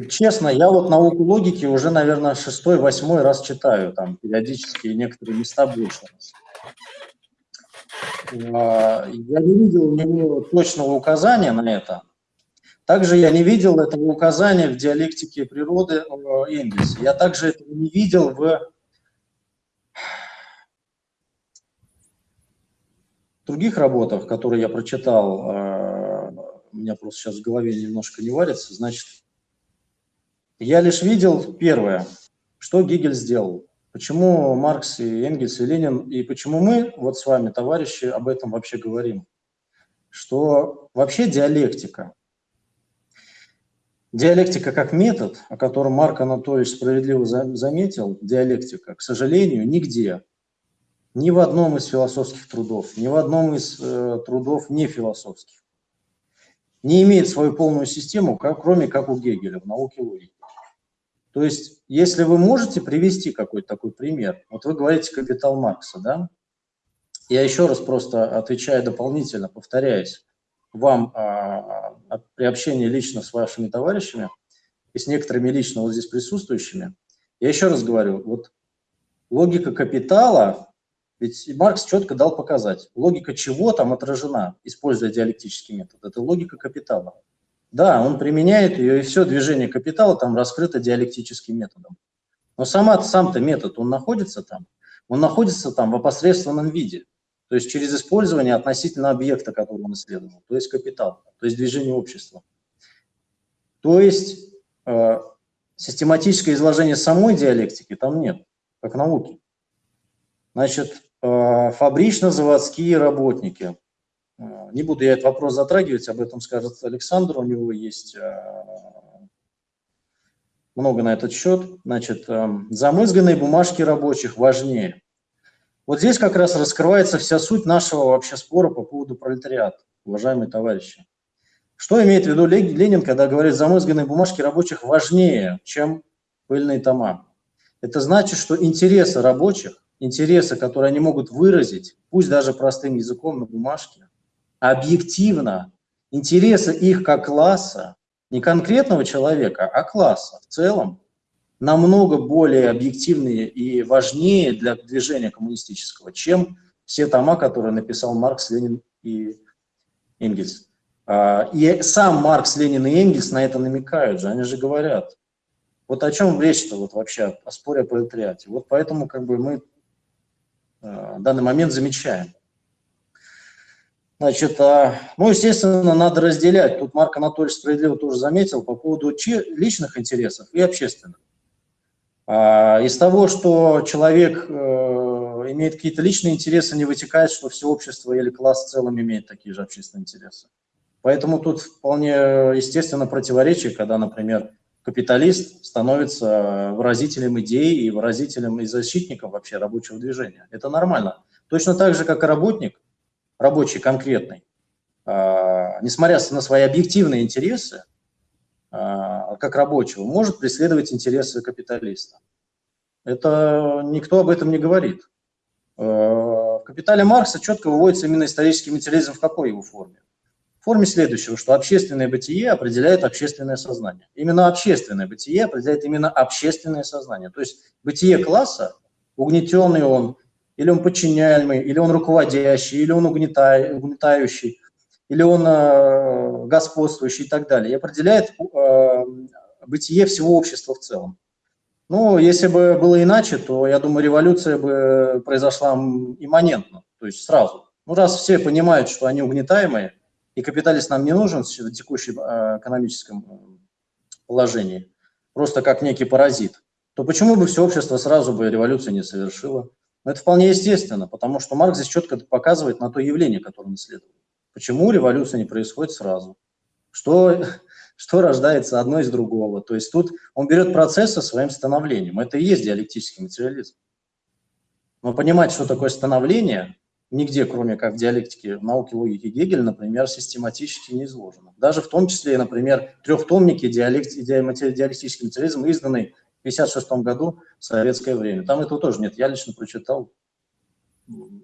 честно, я вот науку логики уже, наверное, шестой, восьмой раз читаю, там периодически некоторые места больше. А, Я не видел у него точного указания на это. Также я не видел этого указания в диалектике природы э, Энгельса. Я также этого не видел в других работах, которые я прочитал. э, У меня просто сейчас в голове немножко не варится. Значит, я лишь видел первое, что Гегель сделал. Почему Маркс и Энгельс и Ленин, и почему мы, вот с вами, товарищи, об этом вообще говорим? Что вообще диалектика, диалектика как метод, о котором Марк Анатольевич справедливо за- заметил, диалектика, к сожалению, нигде, ни в одном из философских трудов, ни в одном из э, трудов не философских, не имеет свою полную систему, как, кроме как у Гегеля в науке логики. То есть, если вы можете привести какой-то такой пример, вот вы говорите «Капитал Маркса», да? Я еще раз просто отвечаю дополнительно, повторяюсь, вам а, а, при общении лично с вашими товарищами и с некоторыми лично вот здесь присутствующими, я еще раз говорю, вот логика капитала, ведь Маркс четко дал показать, логика чего там отражена, используя диалектический метод, это логика капитала. Да, он применяет ее, и все движение капитала там раскрыто диалектическим методом. Но сама, сам-то метод, он находится там, он находится там в опосредственном виде, то есть через использование относительно объекта, который он исследовал, то есть капитал, то есть движение общества. То есть э, систематическое изложение самой диалектики там нет, как науки. Значит, фабрично-заводские работники. Э, Не буду я этот вопрос затрагивать, об этом скажет Александр, у него есть э, много на этот счет. Значит, э, замызганные бумажки рабочих важнее. Вот здесь как раз раскрывается вся суть нашего вообще спора по поводу пролетариата, уважаемые товарищи. Что имеет в виду Ле- Ленин, когда говорит, замызганные бумажки рабочих важнее, чем пыльные тома? Это значит, что интересы рабочих, интересы, которые они могут выразить, пусть даже простым языком на бумажке, объективно, интересы их как класса, не конкретного человека, а класса в целом, намного более объективные и важнее для движения коммунистического, чем все тома, которые написал Маркс, Ленин и Энгельс. А, И сам Маркс, Ленин и Энгельс на это намекают же, они же говорят. Вот о чем речь-то вот вообще, о споре о пролетариате. Вот поэтому как бы мы в данный момент замечаем. Значит, а, ну, естественно, надо разделять. Тут Марк Анатольевич справедливо тоже заметил по поводу личных интересов и общественных. А, Из того, что человек э, имеет какие-то личные интересы, не вытекает, что все общество или класс в целом имеет такие же общественные интересы. Поэтому тут вполне естественно противоречие, когда, например, капиталист становится выразителем идей и выразителем и защитником вообще рабочего движения. Это нормально. Точно так же, как и работник, рабочий конкретный, а, несмотря на свои объективные интересы, а, как рабочего, может преследовать интересы капиталиста. Это никто об этом не говорит. Э, В «Капитале Маркса» четко выводится именно исторический материализм в какой его форме? В форме следующего, что общественное бытие определяет общественное сознание. Именно общественное бытие определяет именно общественное сознание. То есть бытие класса, угнетенный он, или он подчиняемый, или он руководящий, или он угнетающий, или он э, господствующий и так далее, и определяет э, бытие всего общества в целом. Ну, если бы было иначе, то, я думаю, революция бы произошла имманентно, то есть сразу. Ну, раз все понимают, что они угнетаемые, и капиталист нам не нужен в текущем э, экономическом э, положении, просто как некий паразит, то почему бы все общество сразу бы революцию не совершило? Но это вполне естественно, потому что Маркс здесь четко показывает на то явление, которое он исследует. Почему революция не происходит сразу? Что, что рождается одно из другого? То есть тут он берет процесс со своим становлением. Это и есть диалектический материализм. Но понимать, что такое становление, нигде, кроме как в диалектике науки логики Гегеля, например, систематически не изложено. Даже в том числе, например, трехтомники диалект, диа- диалектический материализм, изданный в 1956 году в советское время. Там этого тоже нет. Я лично прочитал.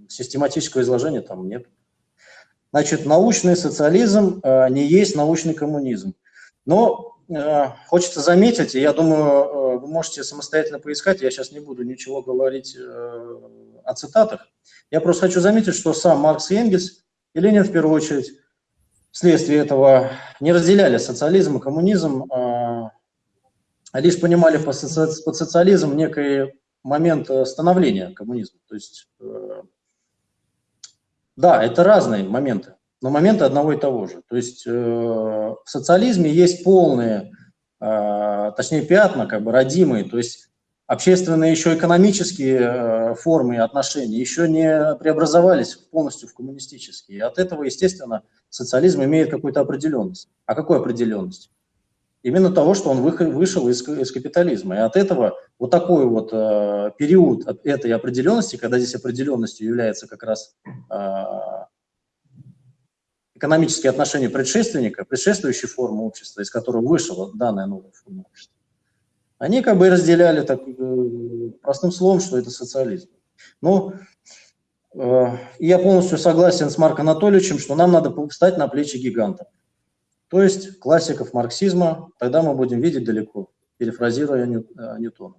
Систематического изложения там нет. Значит, научный социализм э, не есть научный коммунизм. Но э, хочется заметить, и я думаю, э, вы можете самостоятельно поискать, я сейчас не буду ничего говорить э, о цитатах. Я просто хочу заметить, что сам Маркс и Энгельс, и Ленин в первую очередь, вследствие этого не разделяли социализм и коммунизм, а лишь понимали под социализм некий момент становления коммунизма. То есть, да, это разные моменты но моменты одного и того же. То есть э, в социализме есть полные, э, точнее пятна, как бы родимые, то есть общественные еще экономические э, формы и отношения еще не преобразовались полностью в коммунистические. И от этого, естественно, социализм имеет какую-то определенность. А какую определенность? Именно того, что он вышел из, из капитализма. И от этого вот такой вот э, период этой определенности, когда здесь определенностью является как раз э, экономические отношения предшественника, предшествующей формы общества, из которой вышла данная новая форма общества, они как бы разделяли так, э, простым словом, что это социализм. Ну, э, я полностью согласен с Марком Анатольевичем, что нам надо встать на плечи гиганта. То есть классиков марксизма, тогда мы будем видеть далеко, перефразируя э, Ньютона.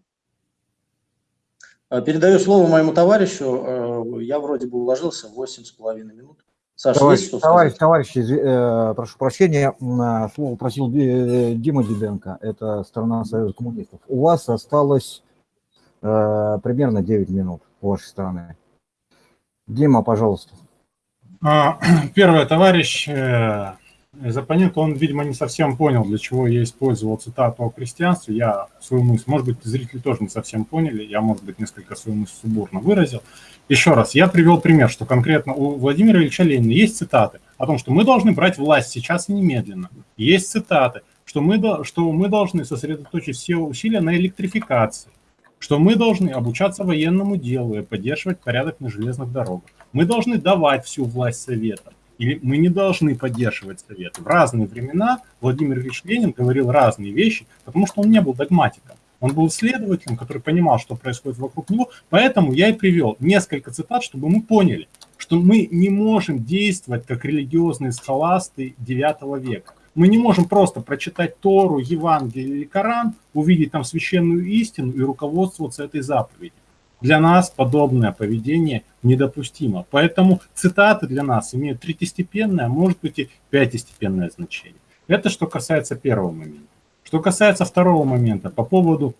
Передаю слово моему товарищу. Я вроде бы уложился в 8,5 минут. Саша, товарищ, есть что товарищ, товарищ, э, прошу прощения, э, слово просил э, Дима Дебенко, это сторона Союза коммунистов. У вас осталось э, примерно 9 минут вашей стороны. Дима, пожалуйста. А, первое, товарищ из оппонента, он, видимо, не совсем понял, для чего я использовал цитату о крестьянстве. Я свою мысль, может быть, зрители тоже не совсем поняли, я, может быть, несколько свою мысль субурно выразил. Еще раз, я привел пример, что конкретно у Владимира Ильича Ленина есть цитаты о том, что мы должны брать власть сейчас и немедленно. Есть цитаты, что мы, что мы должны сосредоточить все усилия на электрификации, что мы должны обучаться военному делу и поддерживать порядок на железных дорогах. Мы должны давать всю власть Советам, или мы не должны поддерживать Советы. В разные времена Владимир Ильич Ленин говорил разные вещи, потому что он не был догматиком. Он был исследователем, который понимал, что происходит вокруг него. Поэтому я и привел несколько цитат, чтобы мы поняли, что мы не можем действовать как религиозные схоласты IX века. Мы не можем просто прочитать Тору, Евангелие или Коран, увидеть там священную истину и руководствоваться этой заповедью. Для нас подобное поведение недопустимо. Поэтому цитаты для нас имеют третьестепенное, а может быть и пятистепенное значение. Это что касается первого момента. Что касается второго момента, по поводу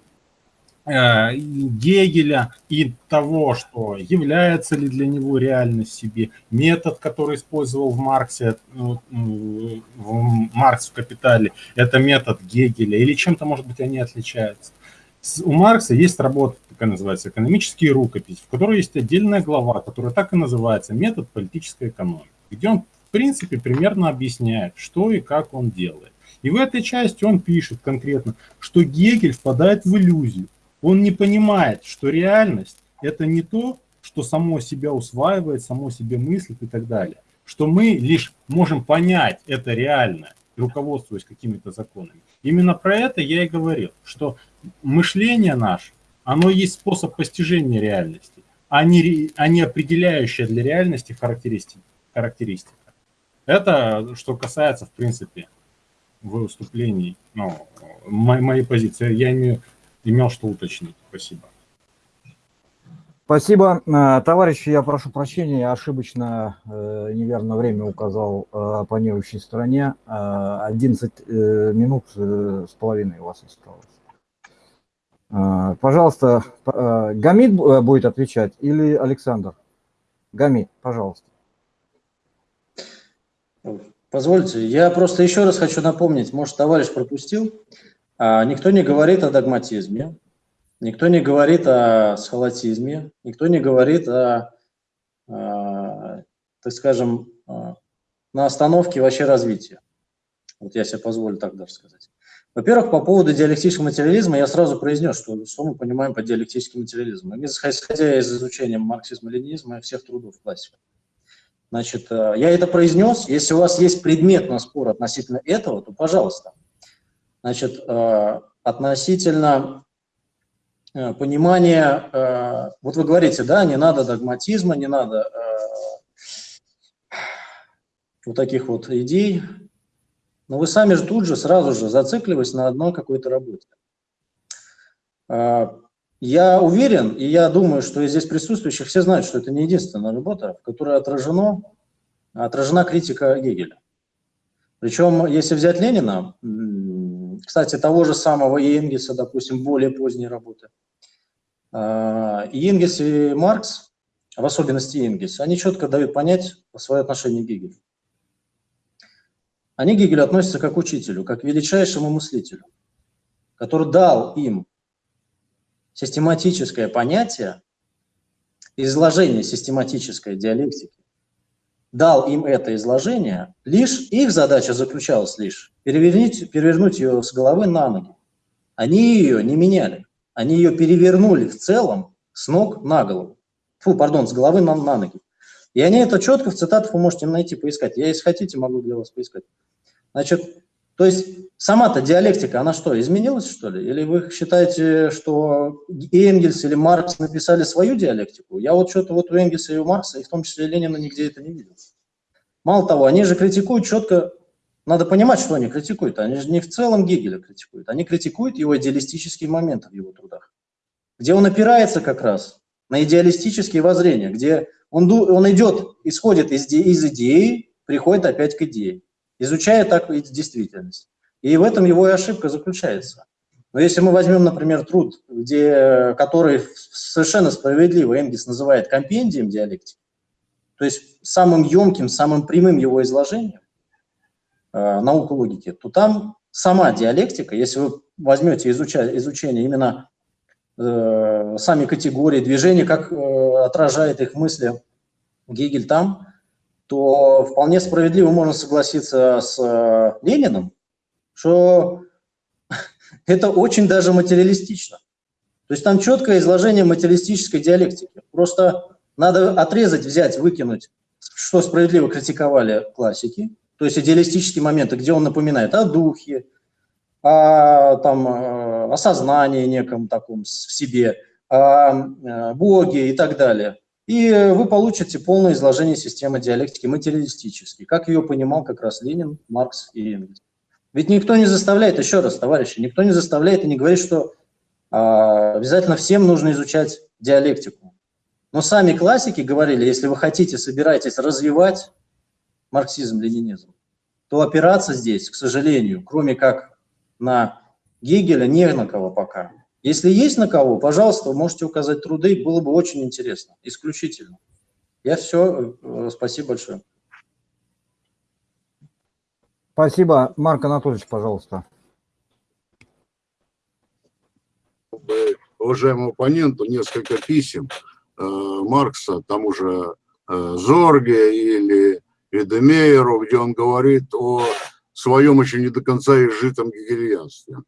э, Гегеля и того, что является ли для него реальность себе, метод, который использовал в Марксе, э, в Маркс в «Капитале», это метод Гегеля, или чем-то, может быть, они отличаются. У Маркса есть работа, такая называется «Экономические рукописи», в которой есть отдельная глава, которая так и называется «Метод политической экономики», где он, в принципе, примерно объясняет, что и как он делает. И в этой части он пишет конкретно, что Гегель впадает в иллюзию. Он не понимает, что реальность – это не то, что само себя усваивает, само себе мыслит и так далее. Что мы лишь можем понять это реально, руководствуясь какими-то законами. Именно про это я и говорил, что мышление наше, оно есть способ постижения реальности, а не, а не определяющая для реальности характеристика. характеристика. Это что касается, в принципе, выступлений, ну, моей, моей позиции. Я имею, имел что уточнить. Спасибо. Спасибо. Э, товарищи, я прошу прощения, я ошибочно э, неверно время указал э, оппонирующей стороне. 11 минут с половиной у вас осталось. Пожалуйста, Гамид будет отвечать или Александр? Гамид, пожалуйста. Позвольте, я просто еще раз хочу напомнить, может, товарищ пропустил, а, никто не говорит о догматизме, никто не говорит о схолатизме, никто не говорит о, а, так скажем, а, на остановке вообще развития. Вот я себе позволю так даже сказать. Во-первых, по поводу диалектического материализма я сразу произнес, что, что мы понимаем под диалектическим материализмом. Исходя из изучения марксизма-ленинизма и всех трудов классиков. Значит, э, я это произнес. Если у вас есть предмет на спор относительно этого, то пожалуйста. Значит, э, относительно э, понимания, вот вы говорите, да, не надо догматизма, не надо вот таких вот идей. Но вы сами же тут же, сразу же зацикливаясь на одной какой-то работе. А, я уверен, и я думаю, что из здесь присутствующих все знают, что это не единственная работа, в которой отражено, отражена критика Гегеля. Причем, если взять Ленина, кстати, того же самого и Энгельса, допустим, более поздние работы, а, и Энгельс, и Маркс, в особенности Энгельс, они четко дают понять свое отношение к Гегелю. Они к Гегелю относятся как к учителю, как к величайшему мыслителю, который дал им систематическое понятие, изложение систематической диалектики, дал им это изложение, лишь их задача заключалась лишь перевернуть, перевернуть ее с головы на ноги. Они ее не меняли, они ее перевернули в целом с ног на голову. Фу, пардон, с головы на, на ноги. И они это четко в цитатах вы можете найти, поискать. Я, если хотите, могу для вас поискать. Значит, то есть сама-то диалектика, она что, изменилась, что ли? Или вы считаете, что Энгельс или Маркс написали свою диалектику? Я вот что-то вот у Энгельса и у Маркса, и в том числе Ленина, нигде это не видел. Мало того, они же критикуют четко, надо понимать, что они критикуют. Они же не в целом Гегеля критикуют, они критикуют его идеалистические моменты в его трудах, где он опирается как раз на идеалистические воззрения, где он, он идет, исходит из, из идеи, приходит опять к идее изучая так действительность. И в этом его и ошибка заключается. Но если мы возьмем, например, труд, где, который совершенно справедливо Энгельс называет компендием диалектики, то есть самым емким, самым прямым его изложением э, науку логики, то там сама диалектика, если вы возьмете изуча, изучение именно сами категории движения, как э, отражает их мысли Гегель там, то вполне справедливо можно согласиться с э, Лениным, что это очень даже материалистично. То есть там четкое изложение материалистической диалектики. Просто надо отрезать, взять, выкинуть, что справедливо критиковали классики, то есть идеалистические моменты, где он напоминает о духе, о, там, э, о сознании неком таком в себе, о э, Боге и так далее и вы получите полное изложение системы диалектики материалистической, как ее понимал как раз Ленин, Маркс и Энгельс. Ведь никто не заставляет, еще раз, товарищи, никто не заставляет и не говорит, что а, обязательно всем нужно изучать диалектику. Но сами классики говорили, если вы хотите, собираетесь развивать марксизм-ленинизм, то опираться здесь, к сожалению, кроме как на Гегеля, не на кого пока. Если есть на кого, пожалуйста, можете указать труды, было бы очень интересно, исключительно. Я все, э, спасибо большое. Спасибо. Марк Анатольевич, пожалуйста. Уважаемому оппоненту несколько писем э, Маркса, тому же э, Зорге или Эдемейеру, где он говорит о своем еще не до конца изжитом гегельянстве.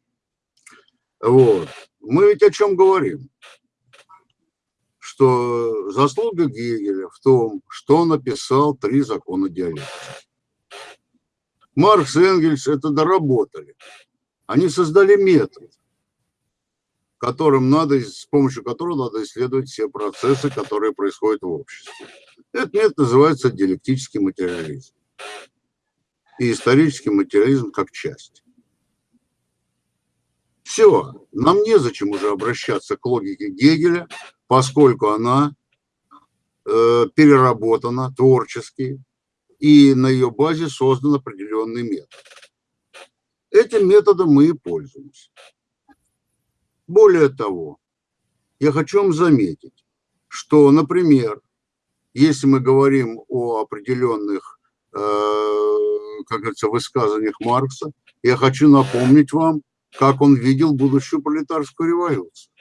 Вот. Мы ведь о чем говорим? Что заслуга Гегеля в том, что он написал три закона диалектики. Маркс и Энгельс это доработали. Они создали метод, которым надо, с помощью которого надо исследовать все процессы, которые происходят в обществе. Этот метод называется диалектический материализм. И исторический материализм как часть. Все, нам незачем уже обращаться к логике Гегеля, поскольку она э, переработана творчески, и на ее базе создан определенный метод. Этим методом мы и пользуемся. Более того, я хочу вам заметить, что, например, если мы говорим о определенных, э, как говорится, высказываниях Маркса, я хочу напомнить вам, как он видел будущую пролетарскую революцию.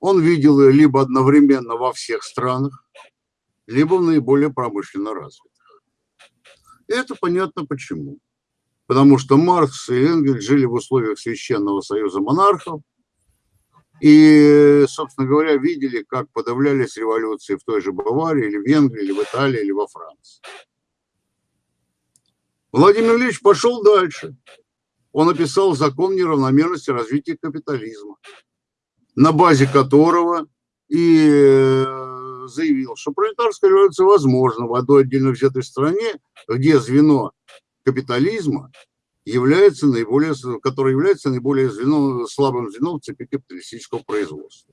Он видел ее либо одновременно во всех странах, либо в наиболее промышленно развитых. И это понятно почему. Потому что Маркс и Энгельс жили в условиях Священного Союза монархов, и, собственно говоря, видели, как подавлялись революции в той же Баварии, или в Венгрии, или в Италии, или во Франции. Владимир Ильич пошел дальше он написал закон неравномерности развития капитализма, на базе которого и э, заявил, что пролетарская революция возможна в одной отдельно взятой стране, где звено капитализма является наиболее, который является наиболее звеном, слабым звеном в цепи капиталистического производства.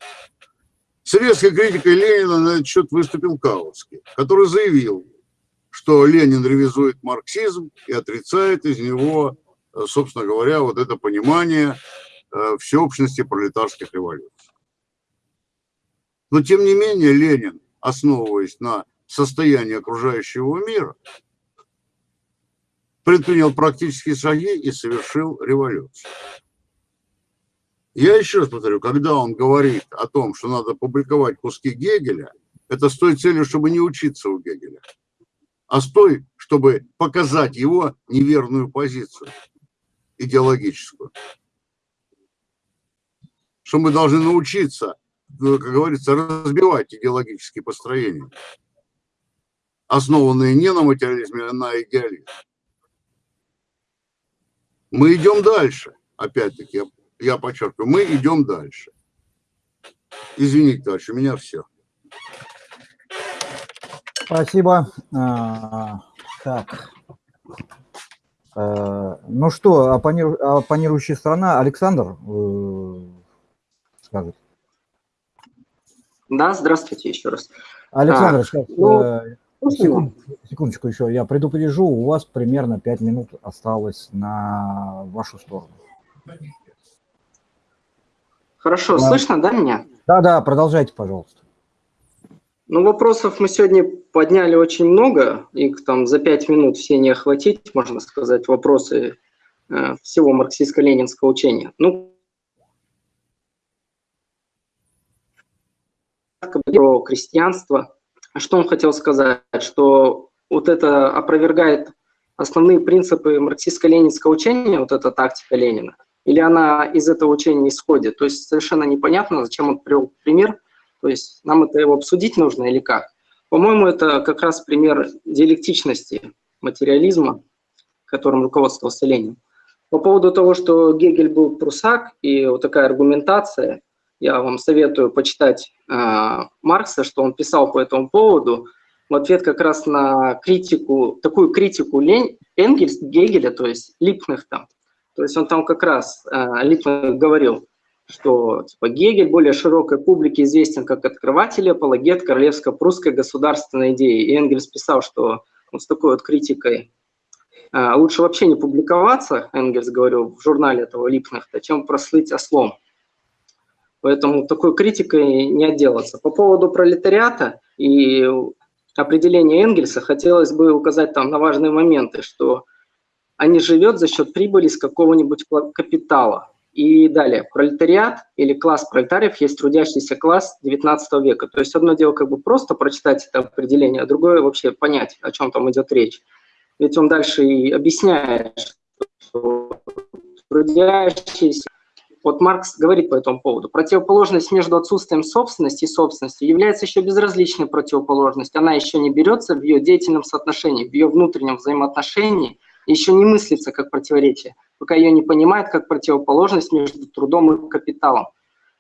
С резкой критикой Ленина на этот счет выступил Каутский, который заявил, что Ленин ревизует марксизм и отрицает из него, э, собственно говоря, вот это понимание э, всеобщности пролетарских революций. Но тем не менее Ленин, основываясь на состоянии окружающего мира, предпринял практические шаги и совершил революцию. Я еще раз повторю, когда он говорит о том, что надо публиковать куски Гегеля, это с той целью, чтобы не учиться у Гегеля, а с той, чтобы показать его неверную позицию идеологическую. Что мы должны научиться, ну, как говорится, разбивать идеологические построения, основанные не на материализме, а на идеализме. Мы идем дальше, опять-таки, я подчеркиваю, мы идем дальше. Извините, товарищ, у меня все. Спасибо. А, так. А, ну что, оппониру, оппонирующая страна, Александр э, скажет. Да, здравствуйте еще раз. Александр, а, сейчас, ну, э, секунд, секундочку еще, я предупрежу, у вас примерно 5 минут осталось на вашу сторону. Хорошо, да. слышно, да, меня? Да-да, продолжайте, пожалуйста. Ну, вопросов мы сегодня подняли очень много, их там за пять минут все не охватить, можно сказать, вопросы э, всего марксистско-ленинского учения. Ну, про крестьянство. Что он хотел сказать? Что вот это опровергает основные принципы марксистско-ленинского учения, вот эта тактика Ленина, или она из этого учения исходит. То есть совершенно непонятно, зачем он привел пример. То есть нам это его обсудить нужно или как. По-моему, это как раз пример диалектичности материализма, которым руководствовался Ленин. По поводу того, что Гегель был прусак, и вот такая аргументация, я вам советую почитать э, Маркса, что он писал по этому поводу, в ответ как раз на критику, такую критику Лень, Энгельс, Гегеля, то есть Липных там, то есть он там как раз, э, Липман говорил, что типа, Гегель более широкой публике известен как открыватель апологет королевско-прусской государственной идеи. И Энгельс писал, что вот с такой вот критикой э, лучше вообще не публиковаться, Энгельс говорил в журнале этого Липнахта, чем прослыть ослом. Поэтому такой критикой не отделаться. По поводу пролетариата и определения Энгельса хотелось бы указать там на важные моменты, что а не живет за счет прибыли с какого-нибудь капитала. И далее, пролетариат или класс пролетариев есть трудящийся класс 19 века. То есть одно дело как бы просто прочитать это определение, а другое вообще понять, о чем там идет речь. Ведь он дальше и объясняет, что трудящийся вот Маркс говорит по этому поводу. Противоположность между отсутствием собственности и собственностью является еще безразличной противоположностью. Она еще не берется в ее деятельном соотношении, в ее внутреннем взаимоотношении – еще не мыслится как противоречие, пока ее не понимает как противоположность между трудом и капиталом.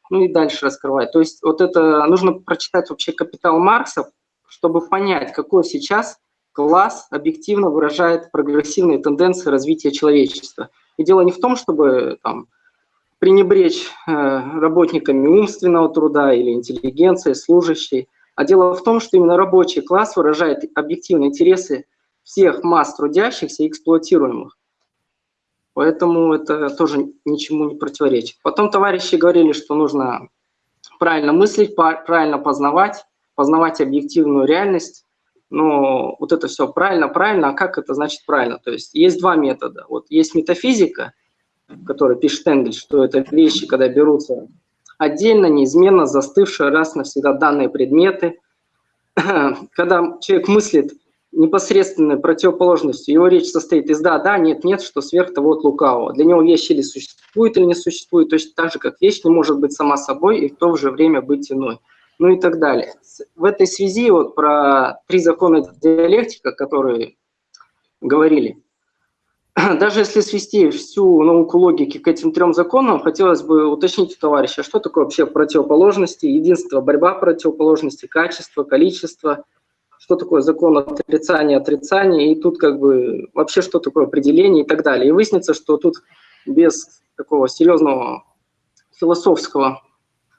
Ну и дальше раскрывает. То есть вот это нужно прочитать вообще «Капитал Маркса», чтобы понять, какой сейчас класс объективно выражает прогрессивные тенденции развития человечества. И дело не в том, чтобы там, пренебречь э, работниками умственного труда или интеллигенции, служащей, а дело в том, что именно рабочий класс выражает объективные интересы всех масс трудящихся и эксплуатируемых. Поэтому это тоже ничему не противоречит. Потом товарищи говорили, что нужно правильно мыслить, правильно познавать, познавать объективную реальность. Но вот это все правильно, правильно, а как это значит правильно? То есть есть два метода. Вот есть метафизика, которая пишет Энгельс, что это вещи, когда берутся отдельно, неизменно застывшие раз навсегда данные предметы. Когда человек мыслит непосредственной противоположностью. Его речь состоит из «да», «да», «нет», «нет», что сверх того от лукавого. Для него вещь или существует, или не существует, точно так же, как вещь не может быть сама собой и в то же время быть иной. Ну и так далее. В этой связи вот про три закона диалектика, которые говорили, даже если свести всю науку логики к этим трем законам, хотелось бы уточнить у товарища, что такое вообще противоположности, единство, борьба противоположности, качество, количество – что такое закон отрицания, отрицания, и тут как бы вообще что такое определение и так далее. И выяснится, что тут без такого серьезного философского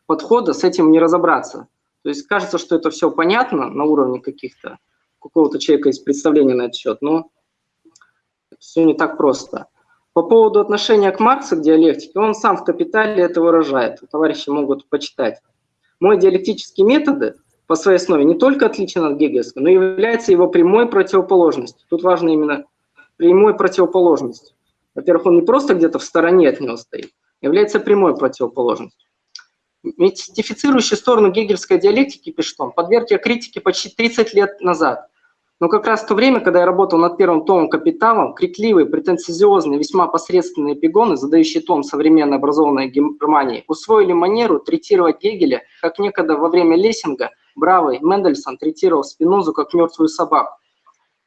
подхода с этим не разобраться. То есть кажется, что это все понятно на уровне каких-то, какого-то человека есть представление на этот счет, но все не так просто. По поводу отношения к Марксу, к диалектике, он сам в «Капитале» это выражает. Товарищи могут почитать. Мой диалектические методы по своей основе не только отличен от гегельского, но и является его прямой противоположностью. Тут важно именно прямой противоположностью. Во-первых, он не просто где-то в стороне от него стоит, является прямой противоположностью. Мистифицирующую сторону гегельской диалектики, пишет он, подверг я критике почти 30 лет назад. Но как раз в то время, когда я работал над первым томом «Капиталом», крикливые, претенциозные, весьма посредственные эпигоны, задающие тон современной образованной Германии, усвоили манеру третировать Гегеля, как некогда во время Лессинга бравый Мендельсон третировал Спинозу как мертвую собаку.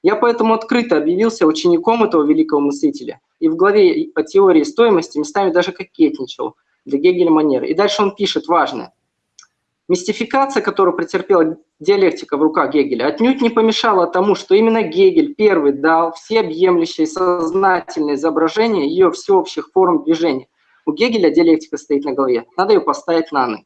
Я поэтому открыто объявился учеником этого великого мыслителя и в главе по теории стоимости местами даже кокетничал для Гегеля манеры. И дальше он пишет важное. Мистификация, которую претерпела диалектика в руках Гегеля, отнюдь не помешала тому, что именно Гегель первый дал всеобъемлющее сознательное изображение ее всеобщих форм движения. У Гегеля диалектика стоит на голове, надо ее поставить на ноги.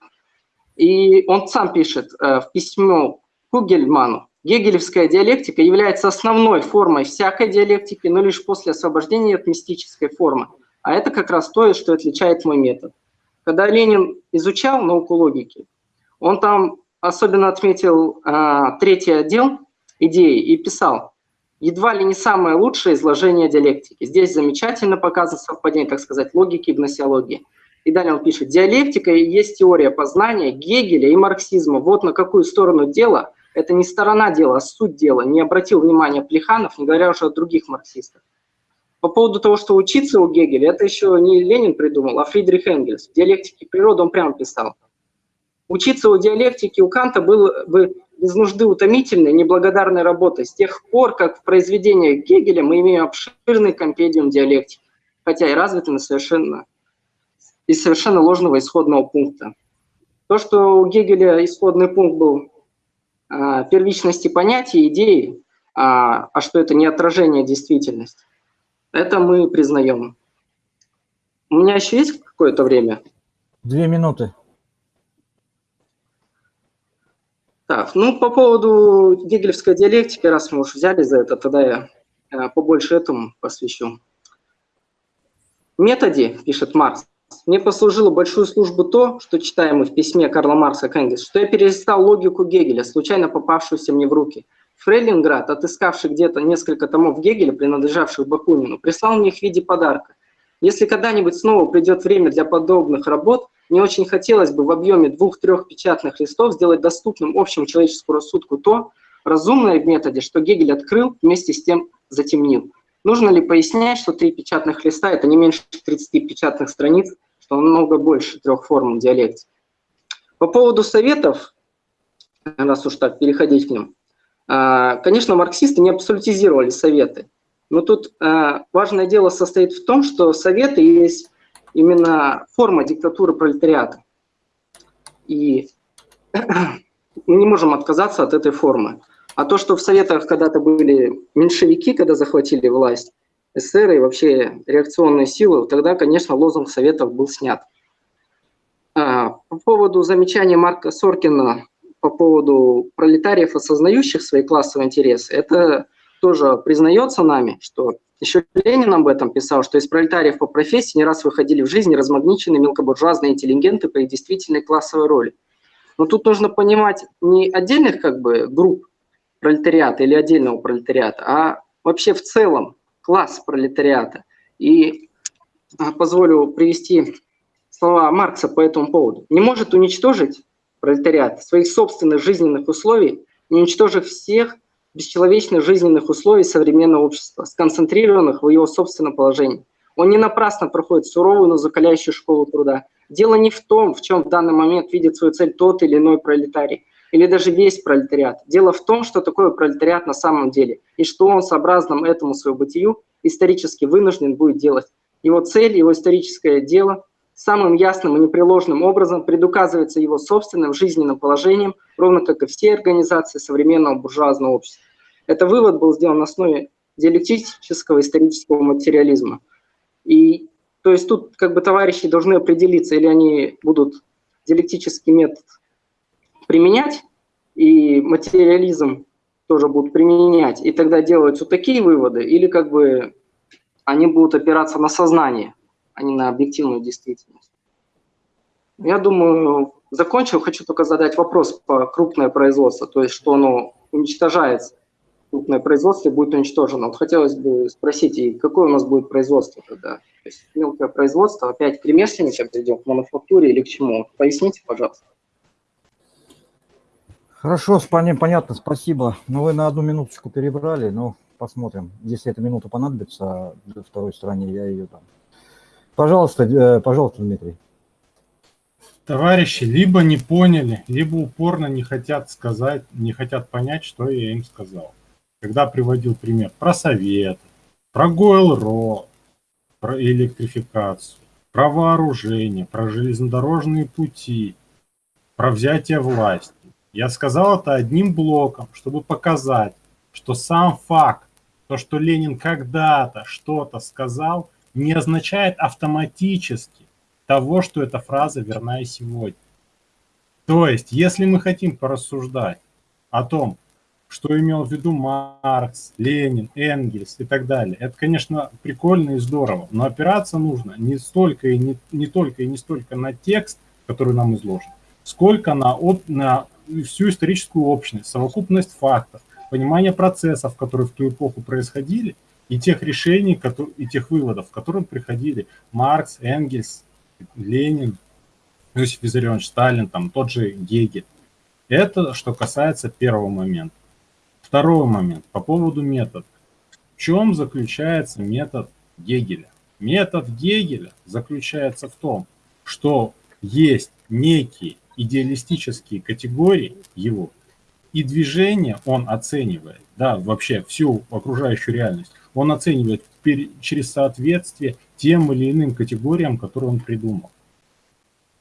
И он сам пишет э, в письме Кугельману, Гегелевская диалектика является основной формой всякой диалектики, но лишь после освобождения от мистической формы. А это как раз то, что отличает мой метод. Когда Ленин изучал науку логики, он там особенно отметил э, третий отдел идеи и писал, едва ли не самое лучшее изложение диалектики. Здесь замечательно показано совпадение, так сказать, логики и гносеологии. И далее пишет, диалектика есть теория познания Гегеля и марксизма. Вот на какую сторону дела, это не сторона дела, а суть дела. Не обратил внимания Плеханов, не говоря уже о других марксистах. По поводу того, что учиться у Гегеля, это еще не Ленин придумал, а Фридрих Энгельс. В диалектике природы он прямо писал. Учиться у диалектики у Канта было бы без нужды утомительной, неблагодарной работой с тех пор, как в произведениях Гегеля мы имеем обширный компедиум диалектики, хотя и развитый на совершенно, из совершенно ложного исходного пункта. То, что у Гегеля исходный пункт был а, первичности понятий, идеи, а, а что это не отражение действительности, это мы признаем. У меня еще есть какое-то время? Две минуты. Так, ну по поводу гегелевской диалектики, раз мы уж взяли за это, тогда я э, побольше этому посвящу. В методе, пишет Маркс, мне послужило большую службу то, что читаем мы в письме Карла Маркса к Энгельсу, что я перестал логику Гегеля, случайно попавшуюся мне в руки. Фрейлинград, отыскавший где-то несколько томов Гегеля, принадлежавших Бакунину, прислал мне их в виде подарка. Если когда-нибудь снова придет время для подобных работ, мне очень хотелось бы в объеме двух-трех печатных листов сделать доступным общему человеческому рассудку то, разумное в методе, что Гегель открыл, вместе с тем затемнил. Нужно ли пояснять, что три печатных листа – это не меньше 30 печатных страниц, что намного больше трех форм диалектики? По поводу советов, раз уж так переходить к ним, а, конечно, марксисты не абсолютизировали советы. Но тут а, важное дело состоит в том, что советы есть именно форма диктатуры пролетариата. И мы не можем отказаться от этой формы. А то, что в Советах когда-то были меньшевики, когда захватили власть, эсеры и вообще реакционные силы, тогда, конечно, лозунг Советов был снят. А, по поводу замечания Марка Соркина по поводу пролетариев, осознающих свои классовые интересы, это тоже признается нами, что еще Ленин об этом писал, что из пролетариев по профессии не раз выходили в жизни размагниченные мелкобуржуазные интеллигенты по их действительной классовой роли. Но тут нужно понимать не отдельных как бы групп пролетариата или отдельного пролетариата, а вообще в целом класс пролетариата. И а, позволю привести слова Маркса по этому поводу. Не может уничтожить пролетариат своих собственных жизненных условий, не уничтожив всех бесчеловечных жизненных условий современного общества, сконцентрированных в его собственном положении. Он не напрасно проходит суровую, но закаляющую школу труда. Дело не в том, в чем в данный момент видит свою цель тот или иной пролетарий, или даже весь пролетариат. Дело в том, что такое пролетариат на самом деле, и что он сообразным этому своему бытию исторически вынужден будет делать. Его цель, его историческое дело самым ясным и непреложным образом предуказывается его собственным жизненным положением, ровно как и все организации современного буржуазного общества. Этот вывод был сделан на основе диалектического исторического материализма. И то есть тут как бы товарищи должны определиться, или они будут диалектический метод применять, и материализм тоже будут применять, и тогда вот такие выводы, или как бы они будут опираться на сознание, а не на объективную действительность. Я думаю, закончил, хочу только задать вопрос по крупное производство, то есть что оно уничтожается крупное производство будет уничтожено. Вот хотелось бы спросить, и какое у нас будет производство тогда? То есть мелкое производство опять к ремесленникам придем, к мануфактуре или к чему? Поясните, пожалуйста. Хорошо, вами понятно, спасибо. Но вы на одну минуточку перебрали, но посмотрим. Если эта минута понадобится второй стороне, я ее дам. Пожалуйста, э, пожалуйста, Дмитрий. Товарищи либо не поняли, либо упорно не хотят сказать, не хотят понять, что я им сказал когда приводил пример про совет, про ГОЭЛРО, про электрификацию, про вооружение, про железнодорожные пути, про взятие власти. Я сказал это одним блоком, чтобы показать, что сам факт, то, что Ленин когда-то что-то сказал, не означает автоматически того, что эта фраза верна и сегодня. То есть, если мы хотим порассуждать о том, что имел в виду Маркс, Ленин, Энгельс и так далее. Это, конечно, прикольно и здорово, но опираться нужно не столько и не, не только и не столько на текст, который нам изложен, сколько на, на всю историческую общность, совокупность фактов, понимание процессов, которые в ту эпоху происходили, и тех решений, и тех выводов, к которым приходили Маркс, Энгельс, Ленин, Иосиф Виссарионович Сталин, там, тот же Гегель. Это что касается первого момента. Второй момент по поводу метода. В чем заключается метод Гегеля? Метод Гегеля заключается в том, что есть некие идеалистические категории его, и движение он оценивает, да, вообще всю окружающую реальность, он оценивает через соответствие тем или иным категориям, которые он придумал.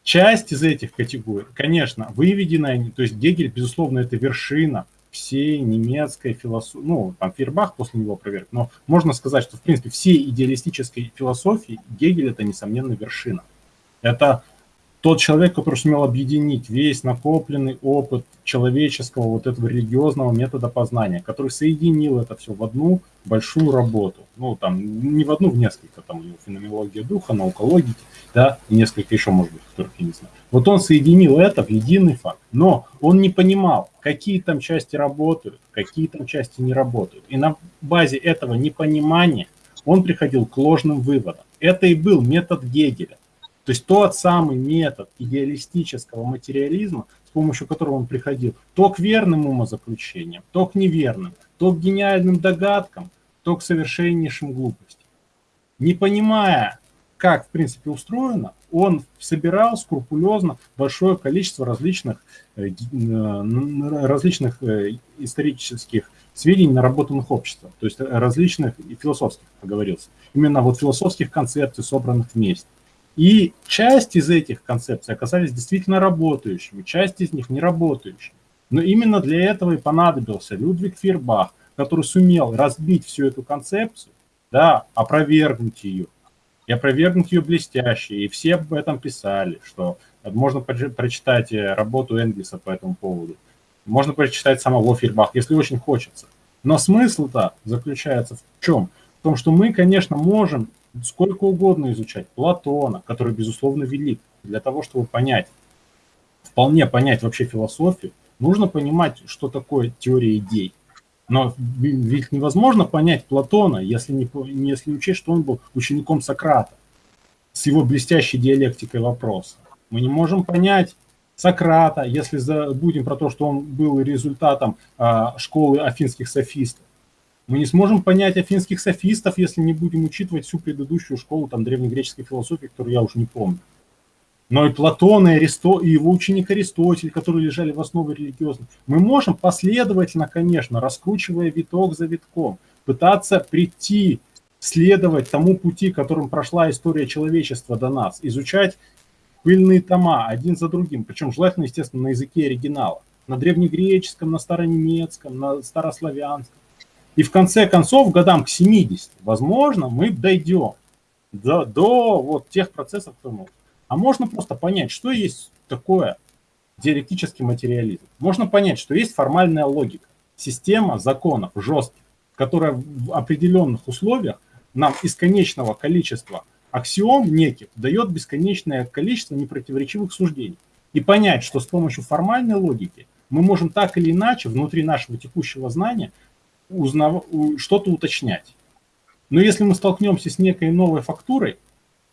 Часть из этих категорий, конечно, выведена, то есть Гегель, безусловно, это вершина всей немецкой философии, ну, там Фейербах после него проверк, но можно сказать, что, в принципе, всей идеалистической философии Гегель – это, несомненно, вершина. Это тот человек, который сумел объединить весь накопленный опыт человеческого вот этого религиозного метода познания, который соединил это все в одну большую работу. Ну, там, не в одну, в несколько, там у него феноменология духа, наука логики, да, и несколько еще, может быть, которых я не знаю. Вот он соединил это в единый факт, но он не понимал, какие там части работают, какие там части не работают. И на базе этого непонимания он приходил к ложным выводам. Это и был метод Гегеля. То есть тот самый метод идеалистического материализма, с помощью которого он приходил то к верным умозаключениям, то к неверным, то к гениальным догадкам, то к совершеннейшим глупостям. Не понимая, как в принципе устроено, он собирал скрупулезно большое количество различных, э, э, различных э, исторических сведений, наработанных обществом, то есть различных философских, поговорился, именно вот философских концепций, собранных вместе. И часть из этих концепций оказались действительно работающими, часть из них не работающими. Но именно для этого и понадобился Людвиг Фейербах, который сумел разбить всю эту концепцию, да, опровергнуть ее, и опровергнуть ее блестяще. И все об этом писали, что можно прочитать э, работу Энгельса по этому поводу. Можно прочитать самого Фейербаха, если очень хочется. Но смысл-то заключается в чем? В том, что мы, конечно, можем сколько угодно изучать Платона, который, безусловно, велик. Для того, чтобы понять, вполне понять вообще философию, нужно понимать, что такое теория идей. Но ведь невозможно понять Платона, если не, если учесть, что он был учеником Сократа с его блестящей диалектикой вопроса. Мы не можем понять Сократа, если забудем про то, что он был результатом а, школы афинских софистов. Мы не сможем понять афинских софистов, если не будем учитывать всю предыдущую школу там, древнегреческой философии, которую я уже не помню. Но и Платон, и, Аристо, и его ученик Аристотель, которые лежали в основе религиозной. Мы можем последовательно, конечно, раскручивая виток за витком, пытаться прийти следовать тому пути, которым прошла история человечества до нас, изучать пыльные тома один за другим, причем желательно, естественно, на языке оригинала, на древнегреческом, на старонемецком, на старославянском. И в конце концов, годам к 70, возможно, мы дойдем до, до вот тех процессов, которые могут. А можно просто понять, что есть такое диалектический материализм. Можно понять, что есть формальная логика, система законов жестких, которая в определенных условиях нам из конечного количества аксиом неких дает бесконечное количество непротиворечивых суждений. И понять, что с помощью формальной логики мы можем так или иначе внутри нашего текущего знания узнав... что-то уточнять. Но если мы столкнемся с некой новой фактурой,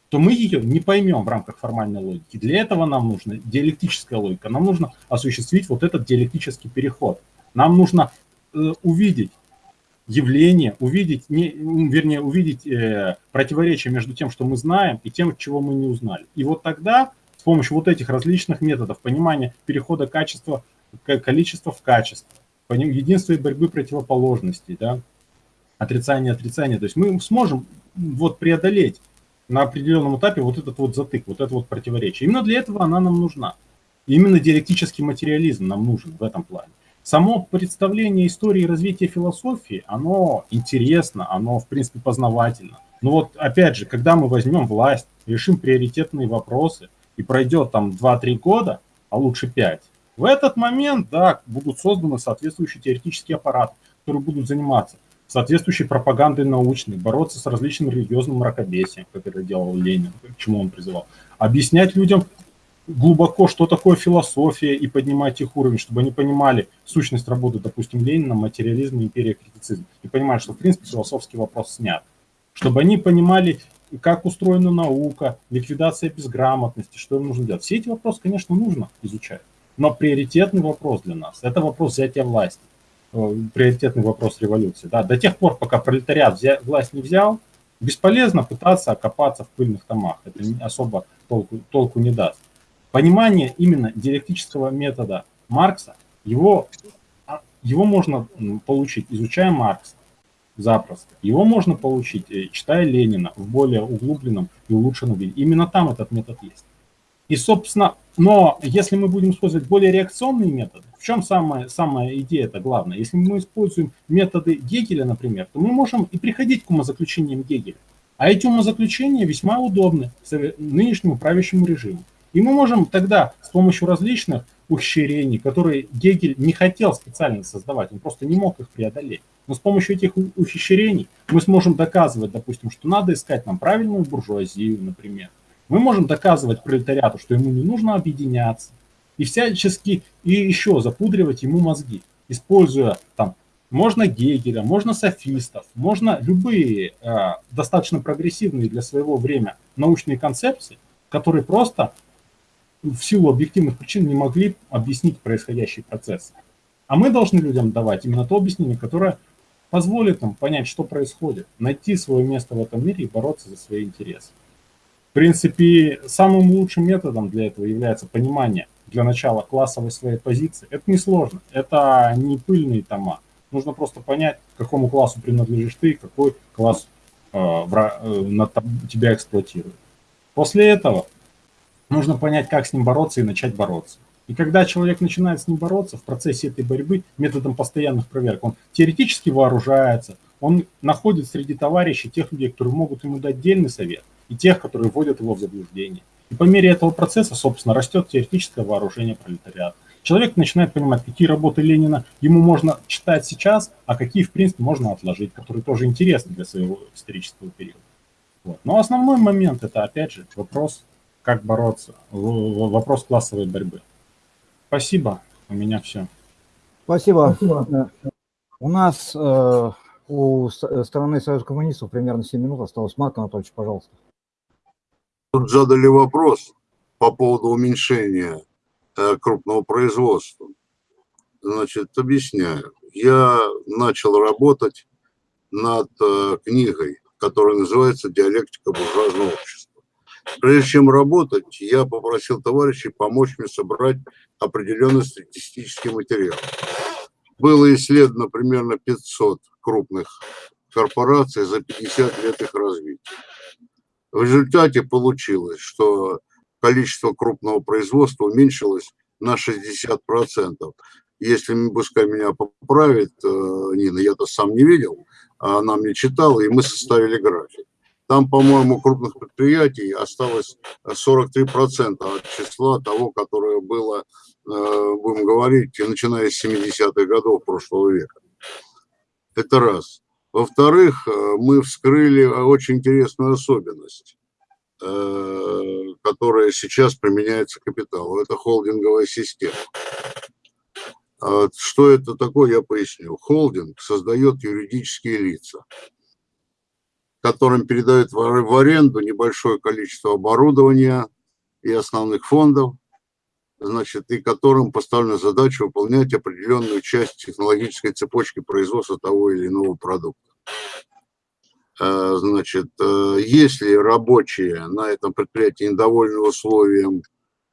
то мы ее не поймем в рамках формальной логики. Для этого нам нужна диалектическая логика. Нам нужно осуществить вот этот диалектический переход. Нам нужно э, увидеть явление, увидеть, не, вернее, увидеть э, противоречие между тем, что мы знаем, и тем, чего мы не узнали. И вот тогда с помощью вот этих различных методов понимания перехода качества, количества в качество, единства и борьбы противоположностей, да, отрицание, отрицание, то есть мы сможем вот преодолеть на определенном этапе вот этот вот затык, вот это вот противоречие. Именно для этого она нам нужна. именно диалектический материализм нам нужен в этом плане само представление истории развития философии, оно интересно, оно, в принципе, познавательно. Но вот, опять же, когда мы возьмем власть, решим приоритетные вопросы, и пройдет там 2-3 года, а лучше 5, в этот момент, да, будут созданы соответствующие теоретические аппараты, которые будут заниматься соответствующей пропагандой научной, бороться с различным религиозным мракобесием, как это делал Ленин, к чему он призывал, объяснять людям глубоко, что такое философия, и поднимать их уровень, чтобы они понимали сущность работы, допустим, Ленина, материализм, империя, критицизм, и понимали, что, в принципе, философский вопрос снят. Чтобы они понимали, как устроена наука, ликвидация безграмотности, что им нужно делать. Все эти вопросы, конечно, нужно изучать. Но приоритетный вопрос для нас – это вопрос взятия власти, э, приоритетный вопрос революции. Да? До тех пор, пока пролетариат взя, власть не взял, бесполезно пытаться окопаться в пыльных томах. Это особо толку, толку не даст понимание именно диалектического метода Маркса, его, а, его можно получить, изучая Маркса запросто. Его можно получить, э, читая Ленина в более углубленном и улучшенном виде. Именно там этот метод есть. И, собственно, но если мы будем использовать более реакционные методы, в чем самая, самая идея это главное? Если мы используем методы Гегеля, например, то мы можем и приходить к умозаключениям Гегеля. А эти умозаключения весьма удобны нынешнему правящему режиму. И мы можем тогда с помощью различных ухищрений, которые Гегель не хотел специально создавать, он просто не мог их преодолеть. Но с помощью этих ухищрений мы сможем доказывать, допустим, что надо искать нам правильную буржуазию, например. Мы можем доказывать пролетариату, что ему не нужно объединяться. И всячески и еще запудривать ему мозги, используя там можно Гегеля, можно софистов, можно любые э, достаточно прогрессивные для своего времени научные концепции, которые просто в силу объективных причин не могли объяснить происходящий процесс. А мы должны людям давать именно то объяснение, которое позволит им понять, что происходит, найти свое место в этом мире и бороться за свои интересы. В принципе, самым лучшим методом для этого является понимание для начала классовой своей позиции. Это несложно, это не пыльные тома. Нужно просто понять, к какому классу принадлежишь ты, какой класс э, в, э, на, тебя эксплуатирует. После этого нужно понять, как с ним бороться и начать бороться. И когда человек начинает с ним бороться в процессе этой борьбы методом постоянных проверок, он теоретически вооружается, он находит среди товарищей тех людей, которые могут ему дать дельный совет, и тех, которые вводят его в заблуждение. И по мере этого процесса, собственно, растет теоретическое вооружение пролетариата. Человек начинает понимать, какие работы Ленина ему можно читать сейчас, а какие, в принципе, можно отложить, которые тоже интересны для своего исторического периода. Вот. Но основной момент – это, опять же, вопрос как бороться, вопрос классовой борьбы. Спасибо, у меня все. Спасибо. Спасибо. У нас э, у стороны Союза коммунистов примерно 7 минут осталось. Марк Анатольевич, пожалуйста. Тут задали вопрос по поводу уменьшения э, крупного производства. Значит, объясняю. Я начал работать над э, книгой, которая называется «Диалектика буржуазного общества». Прежде чем работать, я попросил товарищей помочь мне собрать определенный статистический материал. Было исследовано примерно 500 крупных корпораций за 50 лет их развития. В результате получилось, что количество крупного производства уменьшилось на 60%. Если, пускай меня поправит э, Нина, я-то сам не видел, а она мне читала, и мы составили график. Там, по-моему, крупных предприятий осталось 43% от числа того, которое было, э, будем говорить, начиная с 70-х годов прошлого века. Это раз. Во-вторых, э, мы вскрыли очень интересную особенность, которая сейчас применяется капиталу. Это холдинговая система. А что это такое, я поясню. Холдинг создает юридические лица, которым передают в аренду небольшое количество оборудования и основных фондов, значит, и которым поставлена задача выполнять определенную часть технологической цепочки производства того или иного продукта. А, значит, э, если рабочие на этом предприятии недовольны условием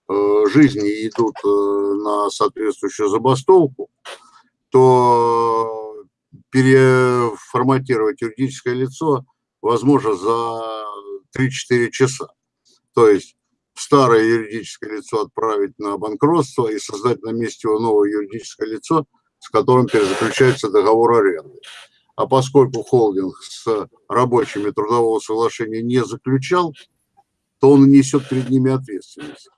Э, жизни идут э, на соответствующую забастовку, то переформатировать юридическое лицо возможно за 3-4 часа. То есть старое юридическое лицо отправить на банкротство и создать на месте его новое юридическое лицо, с которым перезаключается договор аренды. А поскольку холдинг с рабочими трудового соглашения не заключал, то он несет перед ними ответственность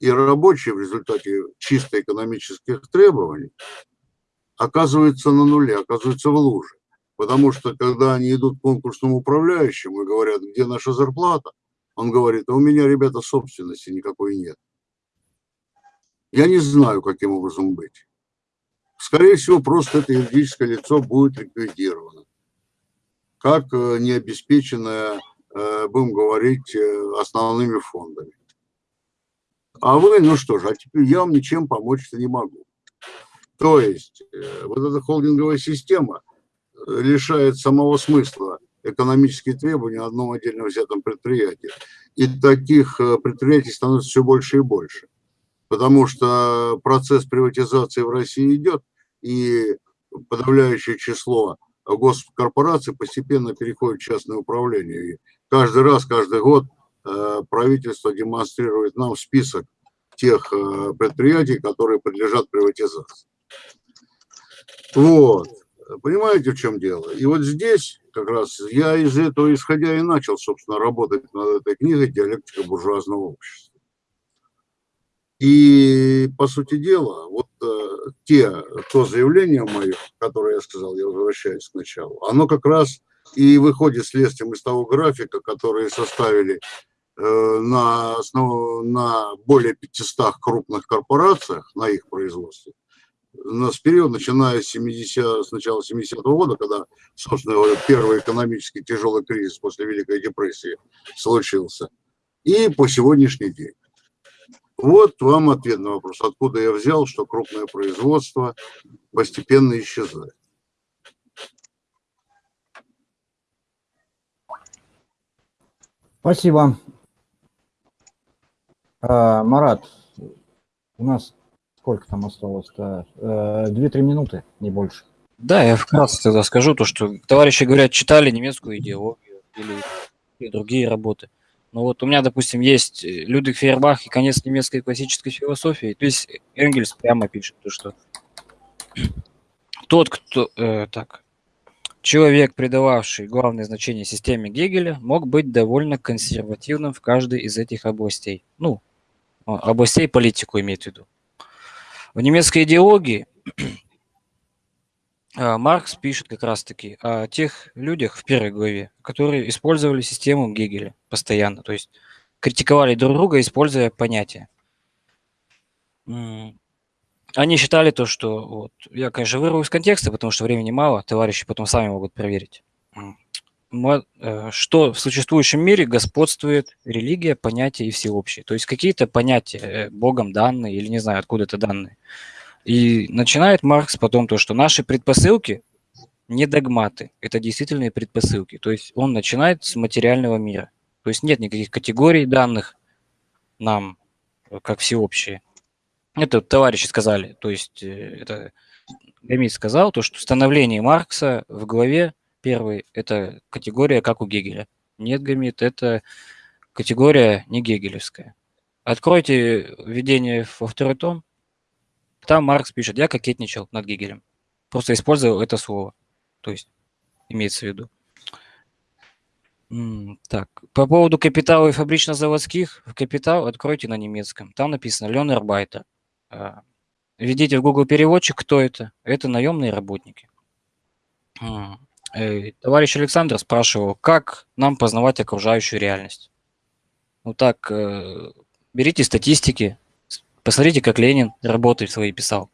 и рабочие в результате чисто экономических требований оказываются на нуле, оказываются в луже. Потому что когда они идут к конкурсному управляющему и говорят, где наша зарплата, он говорит, а у меня, ребята, собственности никакой нет. Я не знаю, каким образом быть. Скорее всего, просто это юридическое лицо будет ликвидировано. Как э, необеспеченное, э, будем говорить, э, основными фондами. А вы, ну что же, а теперь я вам ничем помочь-то не могу. То есть вот эта холдинговая система лишает самого смысла экономические требования одном отдельно взятом предприятии. И таких э, предприятий становится все больше и больше. Потому что процесс приватизации в России идет, и подавляющее число госкорпораций постепенно переходит в частное управление. И каждый раз, каждый год Э, правительство демонстрирует нам список тех э, предприятий, которые подлежат приватизации. Вот. Понимаете, в чем дело? И вот здесь как раз я из этого исходя и начал, собственно, работать над этой книгой «Диалектика буржуазного общества». И, по сути дела, вот э, те, то заявление мое, которое я сказал, я возвращаюсь к началу, оно как раз и выходит следствием из того графика, который составили Э, на, основ... на более 500 крупных корпорациях, на их производстве, на, с периода, начиная с, 70, с начала 70-го года, когда, собственно говоря, первый экономический тяжелый кризис после Великой депрессии случился, и по сегодняшний день. Вот вам ответ на вопрос, откуда я взял, что крупное производство постепенно исчезает. Спасибо. А, Марат, у нас сколько там осталось-то? Э, две-три минуты, не больше. Да, я вкратце тогда скажу то, что товарищи говорят, читали немецкую идеологию или другие работы. Но вот у меня, допустим, есть Людвиг Фейербах и конец немецкой классической философии. То есть Энгельс прямо пишет, то, что тот, кто... Э, так, Человек, придававший главное значение системе Гегеля, мог быть довольно консервативным в каждой из этих областей. Ну, а, областей политику имеет в виду. В немецкой идеологии а, Маркс пишет как раз-таки о тех людях в первой главе, которые использовали систему Гегеля постоянно, то есть критиковали друг друга, используя понятия. Они считали то, что вот, я, конечно, вырву из контекста, потому что времени мало, товарищи потом сами могут проверить. Э, что в существующем мире господствует религия, понятие и всеобщее. То есть какие-то понятия э, Богом данные или не знаю, откуда это данные. И начинает Маркс потом то, что наши предпосылки не догматы, это действительные предпосылки. То есть он начинает с материального мира. То есть нет никаких категорий данных нам, э, как всеобщие. Это товарищи сказали, то есть это Гамит сказал, то, что становление Маркса в главе первый – это категория, как у Гегеля. Нет гамит – это категория не гегелевская. Откройте введение во второй том, там Маркс пишет, я кокетничал над Гегелем. Просто использовал это слово. То есть, имеется в виду. Так, по поводу капитала и фабрично-заводских, капитал откройте на немецком. Там написано Ленербайтер. Введите в Google переводчик, кто это. Это наемные работники. Э, товарищ Александр спрашивал, как нам познавать окружающую реальность. Ну так, э, берите статистики, посмотрите, как Ленин работы свои писал.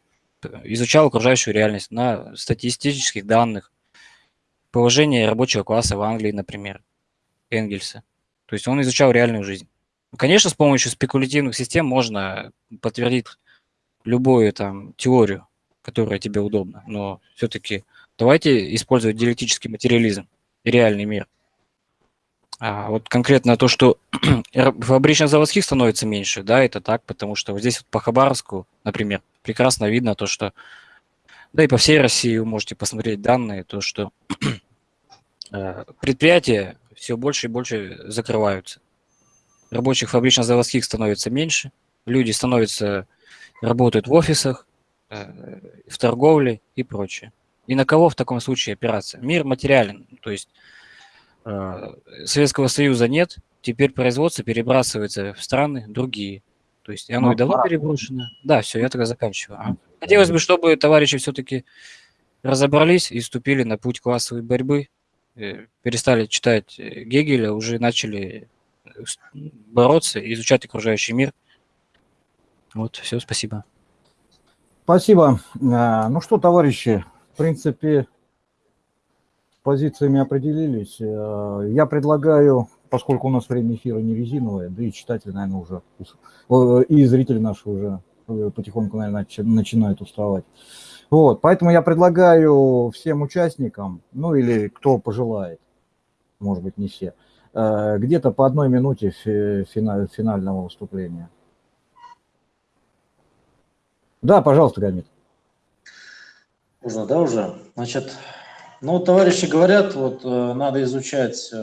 Изучал окружающую реальность на статистических данных. Положение рабочего класса в Англии, например, Энгельса. То есть он изучал реальную жизнь. Конечно, с помощью спекулятивных систем можно подтвердить любую там теорию, которая тебе удобна, но все-таки давайте использовать диалектический материализм и реальный мир. А вот конкретно то, что фабрично-заводских становится меньше, да, это так, потому что вот здесь вот по Хабаровску, например, прекрасно видно то, что, да и по всей России вы можете посмотреть данные, то, что э, предприятия все больше и больше закрываются. Рабочих фабрично-заводских становится меньше, люди становятся, работают в офисах, э, в торговле и прочее. И на кого в таком случае опираться? Мир материален, то есть э, Советского Союза нет, теперь производство перебрасывается в страны другие. То есть оно ну, и давно переброшено. Да, все, я тогда заканчиваю. А? Хотелось бы, чтобы товарищи все-таки разобрались и вступили на путь классовой борьбы, э, перестали читать э, Гегеля, уже начали бороться, изучать окружающий мир. Вот, все, спасибо. Спасибо. Ну что, товарищи, в принципе, позициями определились. Э, я предлагаю, поскольку у нас время эфира не резиновое, да и читатели, наверное, уже, и зрители наши уже э, потихоньку, наверное, начинают уставать. Вот, поэтому я предлагаю всем участникам, ну или кто пожелает, может быть, не все, э, где-то по одной минуте финального выступления. Да, пожалуйста, Гамит. Можно, да, уже? Значит, ну, товарищи говорят, вот э, надо изучать э,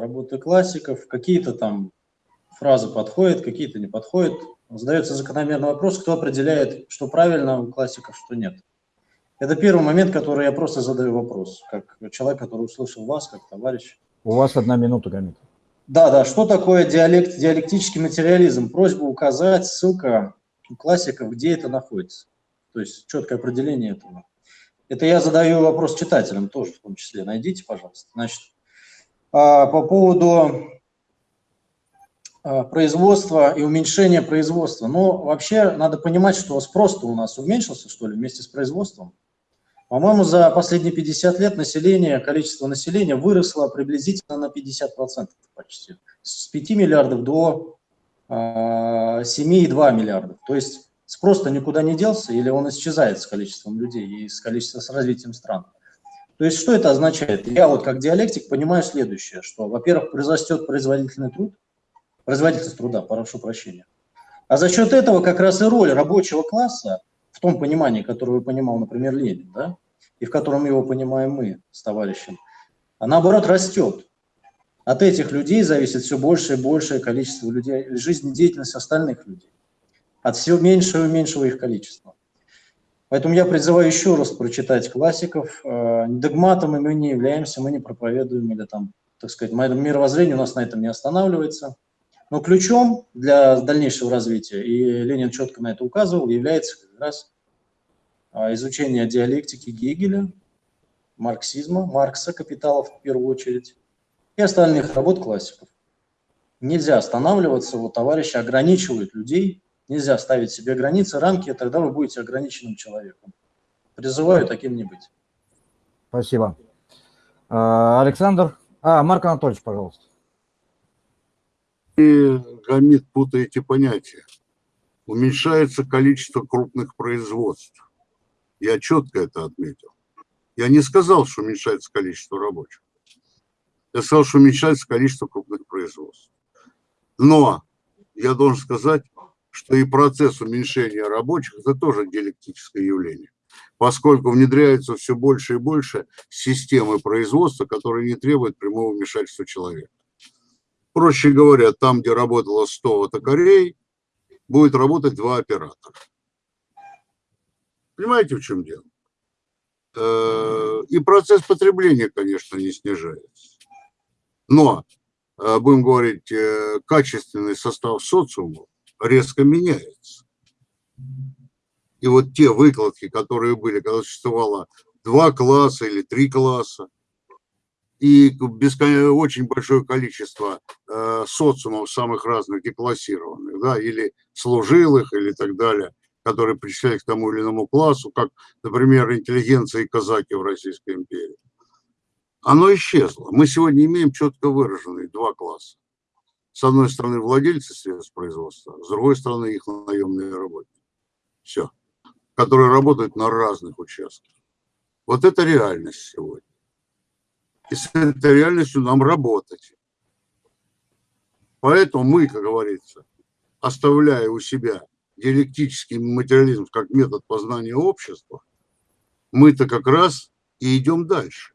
работы классиков, какие-то там фразы подходят, какие-то не подходят. Задается закономерный вопрос, кто определяет, что правильно у классиков, что нет. Это первый момент, который я просто задаю вопрос, как человек, который услышал вас, как товарищ. У вас одна минута, Гамит. Да, да, что такое диалект, диалектический материализм? Просьба указать, ссылка у классиков, где это находится. То есть четкое определение этого. Это я задаю вопрос читателям тоже в том числе. Найдите, пожалуйста. Значит, а, по поводу а, производства и уменьшения производства. Ну, вообще, надо понимать, что спрос у нас уменьшился, что ли, вместе с производством. По-моему, за последние 50 лет население, количество населения выросло приблизительно на 50% почти. С 5 миллиардов до 7,2 а, миллиардов. То есть спрос-то никуда не делся, или он исчезает с количеством людей и с количеством, с развитием стран. То есть что это означает? Я вот как диалектик понимаю следующее, что, во-первых, произрастет производительный труд, производительность труда, прошу прощения. А за счет этого как раз и роль рабочего класса, в том понимании, которое понимал, например, Ленин, да, и в котором его понимаем мы с товарищем, а наоборот растет. От этих людей зависит все больше и большее количество людей, жизнедеятельность остальных людей от все меньшего и меньшего их количества. Поэтому я призываю еще раз прочитать классиков. Э, догматом мы не являемся, мы не проповедуем, или там, так сказать, мировоззрение у нас на этом не останавливается. Но ключом для дальнейшего развития, и Ленин четко на это указывал, является как раз а, изучение диалектики Гегеля, марксизма, Маркса, капиталов в первую очередь, и остальных работ классиков. Нельзя останавливаться, вот товарищи ограничивают людей Нельзя ставить себе границы, рамки, тогда вы будете ограниченным человеком. Призываю таким не быть. Спасибо. А, Александр. А, Марк Анатольевич, пожалуйста. И, Гамит, путаете понятия. Уменьшается количество крупных производств. Я четко это отметил. Я не сказал, что уменьшается количество рабочих. Я сказал, что уменьшается количество крупных производств. Но я должен сказать, что и процесс уменьшения рабочих – это тоже диалектическое явление. поскольку внедряются все больше и больше системы производства, которые не требуют прямого вмешательства человека. Проще говоря, там, где работало 100 токарей, будет работать два оператора. Понимаете, в чем дело? Э, и процесс потребления, конечно, не снижается. Но, э, будем говорить, э, качественный состав социума резко меняется. И вот те выкладки, которые были, когда существовало два класса или три класса, и бескон... очень большое количество э, социумов самых разных деклассированных, да, или служилых, или так далее, которые причисляют к тому или иному классу, как, например, интеллигенция и казаки в Российской империи. Оно исчезло. Мы сегодня имеем четко выраженные два класса. С одной стороны, владельцы средств производства, с другой стороны, их наемные работники. Все. Которые работают на разных участках. Вот это реальность сегодня. И с этой реальностью нам работать. Поэтому мы, как говорится, оставляя у себя диалектический материализм как метод познания общества, мы-то как раз и идем дальше.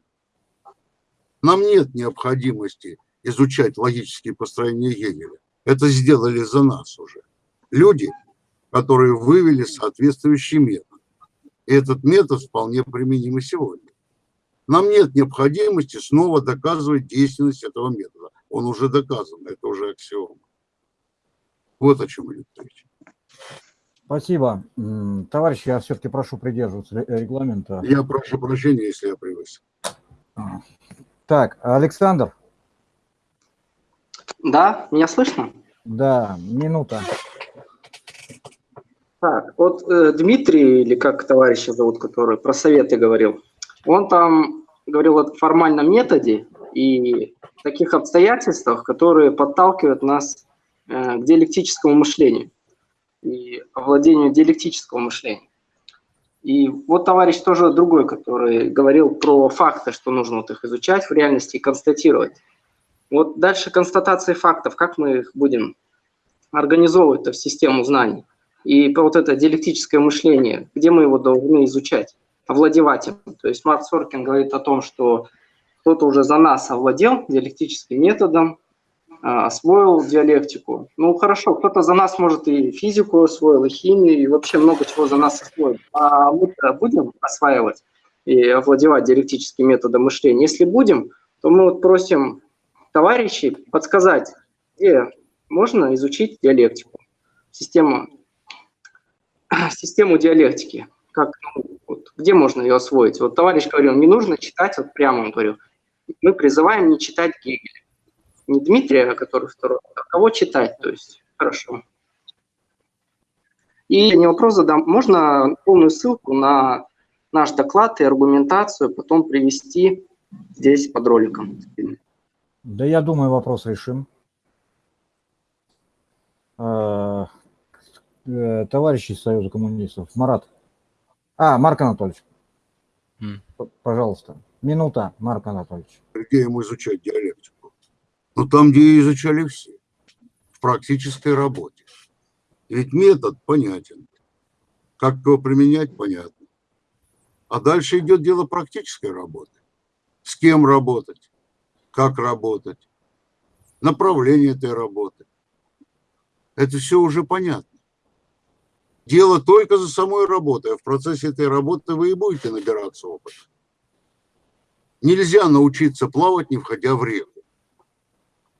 Нам нет необходимости изучать логические построения Гегеля. Это сделали за нас уже. Люди, которые вывели соответствующий метод. И этот метод вполне применим и сегодня. Нам нет необходимости снова доказывать действенность этого метода. Он уже доказан, это уже аксиома. Вот о чем идет речь. Спасибо. Товарищи, я все-таки прошу придерживаться регламента. Я прошу прощения, если я превысил. Так, Александр. Да, меня слышно? Да, минута. Так, вот э, Дмитрий, или как товарища зовут, который про советы говорил, он там говорил о формальном методе и таких обстоятельствах, которые подталкивают нас э, к диалектическому мышлению и овладению диалектического мышления. И вот товарищ тоже другой, который говорил про факты, что нужно вот их изучать в реальности и констатировать. Вот дальше констатации фактов, как мы их будем организовывать в систему знаний. И вот это диалектическое мышление, где мы его должны изучать, овладевать им. То есть Марк Соркин говорит о том, что кто-то уже за нас овладел диалектическим методом, а, освоил диалектику. Ну, хорошо, кто-то за нас, может, и физику освоил, и химию, и вообще много чего за нас освоил. А мы будем осваивать и овладевать диалектическим методом мышления? Если будем, то мы вот просим товарищей подсказать, где можно изучить диалектику, систему, систему диалектики, как, ну, вот, где можно ее освоить. Вот товарищ говорил, не нужно читать, вот прямо он говорил, мы призываем не читать Гегеля не Дмитрия, который второй, а кого читать, то есть хорошо. И не вопрос задам, можно полную ссылку на наш доклад и аргументацию потом привести здесь под роликом. Да я думаю, вопрос решим. А, э, товарищи Союза коммунистов, Марат. А, Марк Анатольевич. Mm. Пожалуйста. Минута, Марк Анатольевич. Где ему изучать диалектику? Ну, там, где изучали все, в практической работе. Ведь метод понятен. Как его применять, понятно. А дальше идет дело практической работы. С кем работать, как работать, направление этой работы. Это все уже понятно. Дело только за самой работой, а в процессе этой работы вы и будете набираться опыта. Нельзя научиться плавать, не входя в реку.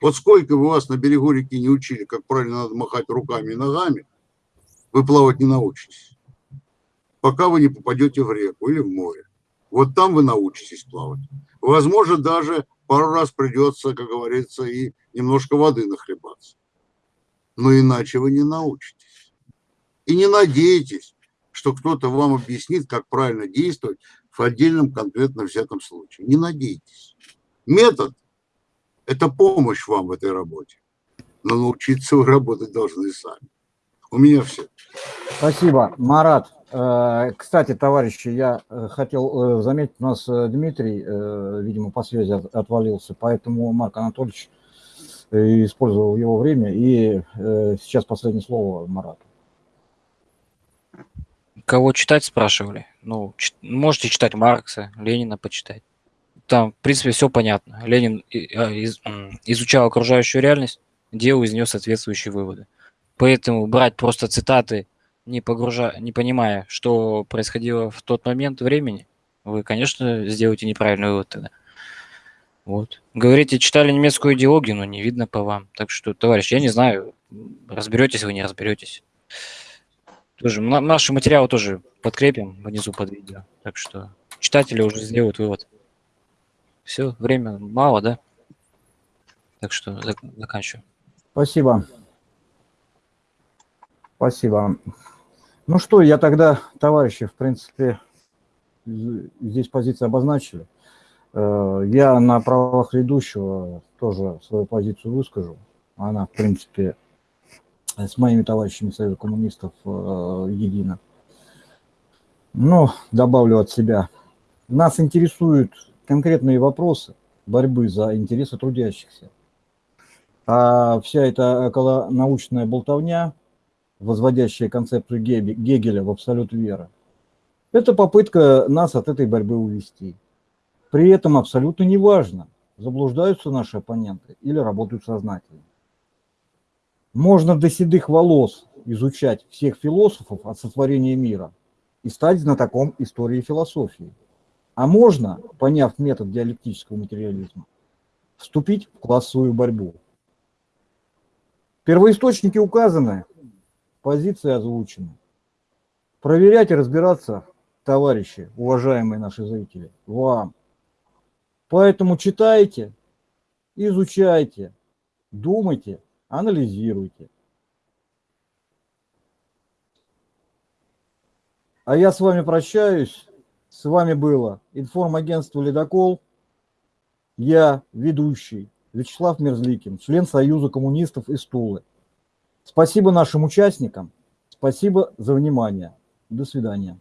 Вот сколько вы вас на берегу реки не учили, как правильно надо махать руками и ногами, вы плавать не научитесь. Пока вы не попадете в реку или в море. Вот там вы научитесь плавать. Возможно, даже пару раз придется, как говорится, и немножко воды нахлебаться. Но иначе вы не научитесь. И не надейтесь, что кто-то вам объяснит, как правильно действовать в отдельном конкретно взятом случае. Не надейтесь. Метод это помощь вам в этой работе. Но научиться вы работать должны сами. У меня все. Спасибо, Марат. Э, кстати, товарищи, я э, хотел э, заметить, у нас Дмитрий, видимо, по связи отвалился, поэтому Марк Анатольевич использовал его время. И сейчас последнее слово Марату. кого читать спрашивали. Ну, можете читать Маркса, Ленина почитать. Там, в принципе, все понятно. Ленин а, изучал окружающую реальность, делал из нее соответствующие выводы. Поэтому брать просто цитаты, не, погружа... не понимая, что происходило в тот момент времени, вы, конечно, сделаете неправильный вывод тогда. Вот. Говорите, читали немецкую идеологию, но не видно по вам. Так что, товарищ, я не знаю, разберетесь вы, не разберетесь. Тоже, на- наши материалы тоже подкрепим внизу под видео. Так что читатели уже сделают вывод. Все, время мало, да? Так что зак- заканчиваю. Спасибо. Спасибо. Ну что, я тогда, товарищи, в принципе, здесь позиции обозначили. Э, Я на правах ведущего тоже свою позицию выскажу. Она, в принципе, с моими товарищами Союза коммунистов э, едина. Но добавлю от себя. Нас интересуют конкретные вопросы борьбы за интересы трудящихся. А вся эта околонаучная болтовня, возводящая концепцию Гегеля в абсолют веры, это попытка нас от этой борьбы увести. При этом абсолютно неважно, заблуждаются наши оппоненты или работают сознательно. Можно до седых волос изучать всех философов от сотворения мира и стать знатоком истории философии. А можно, поняв метод диалектического материализма, вступить в классовую борьбу. Первоисточники указаны, позиции озвучены. Проверять и разбираться, товарищи, уважаемые наши зрители, вам. Поэтому читайте, изучайте, думайте, анализируйте. А я с вами прощаюсь. С вами было информагентство «Ледокол». Я ведущий Вячеслав Мерзликин, член Союза коммунистов из Тулы. Спасибо нашим участникам. Спасибо за внимание. До свидания.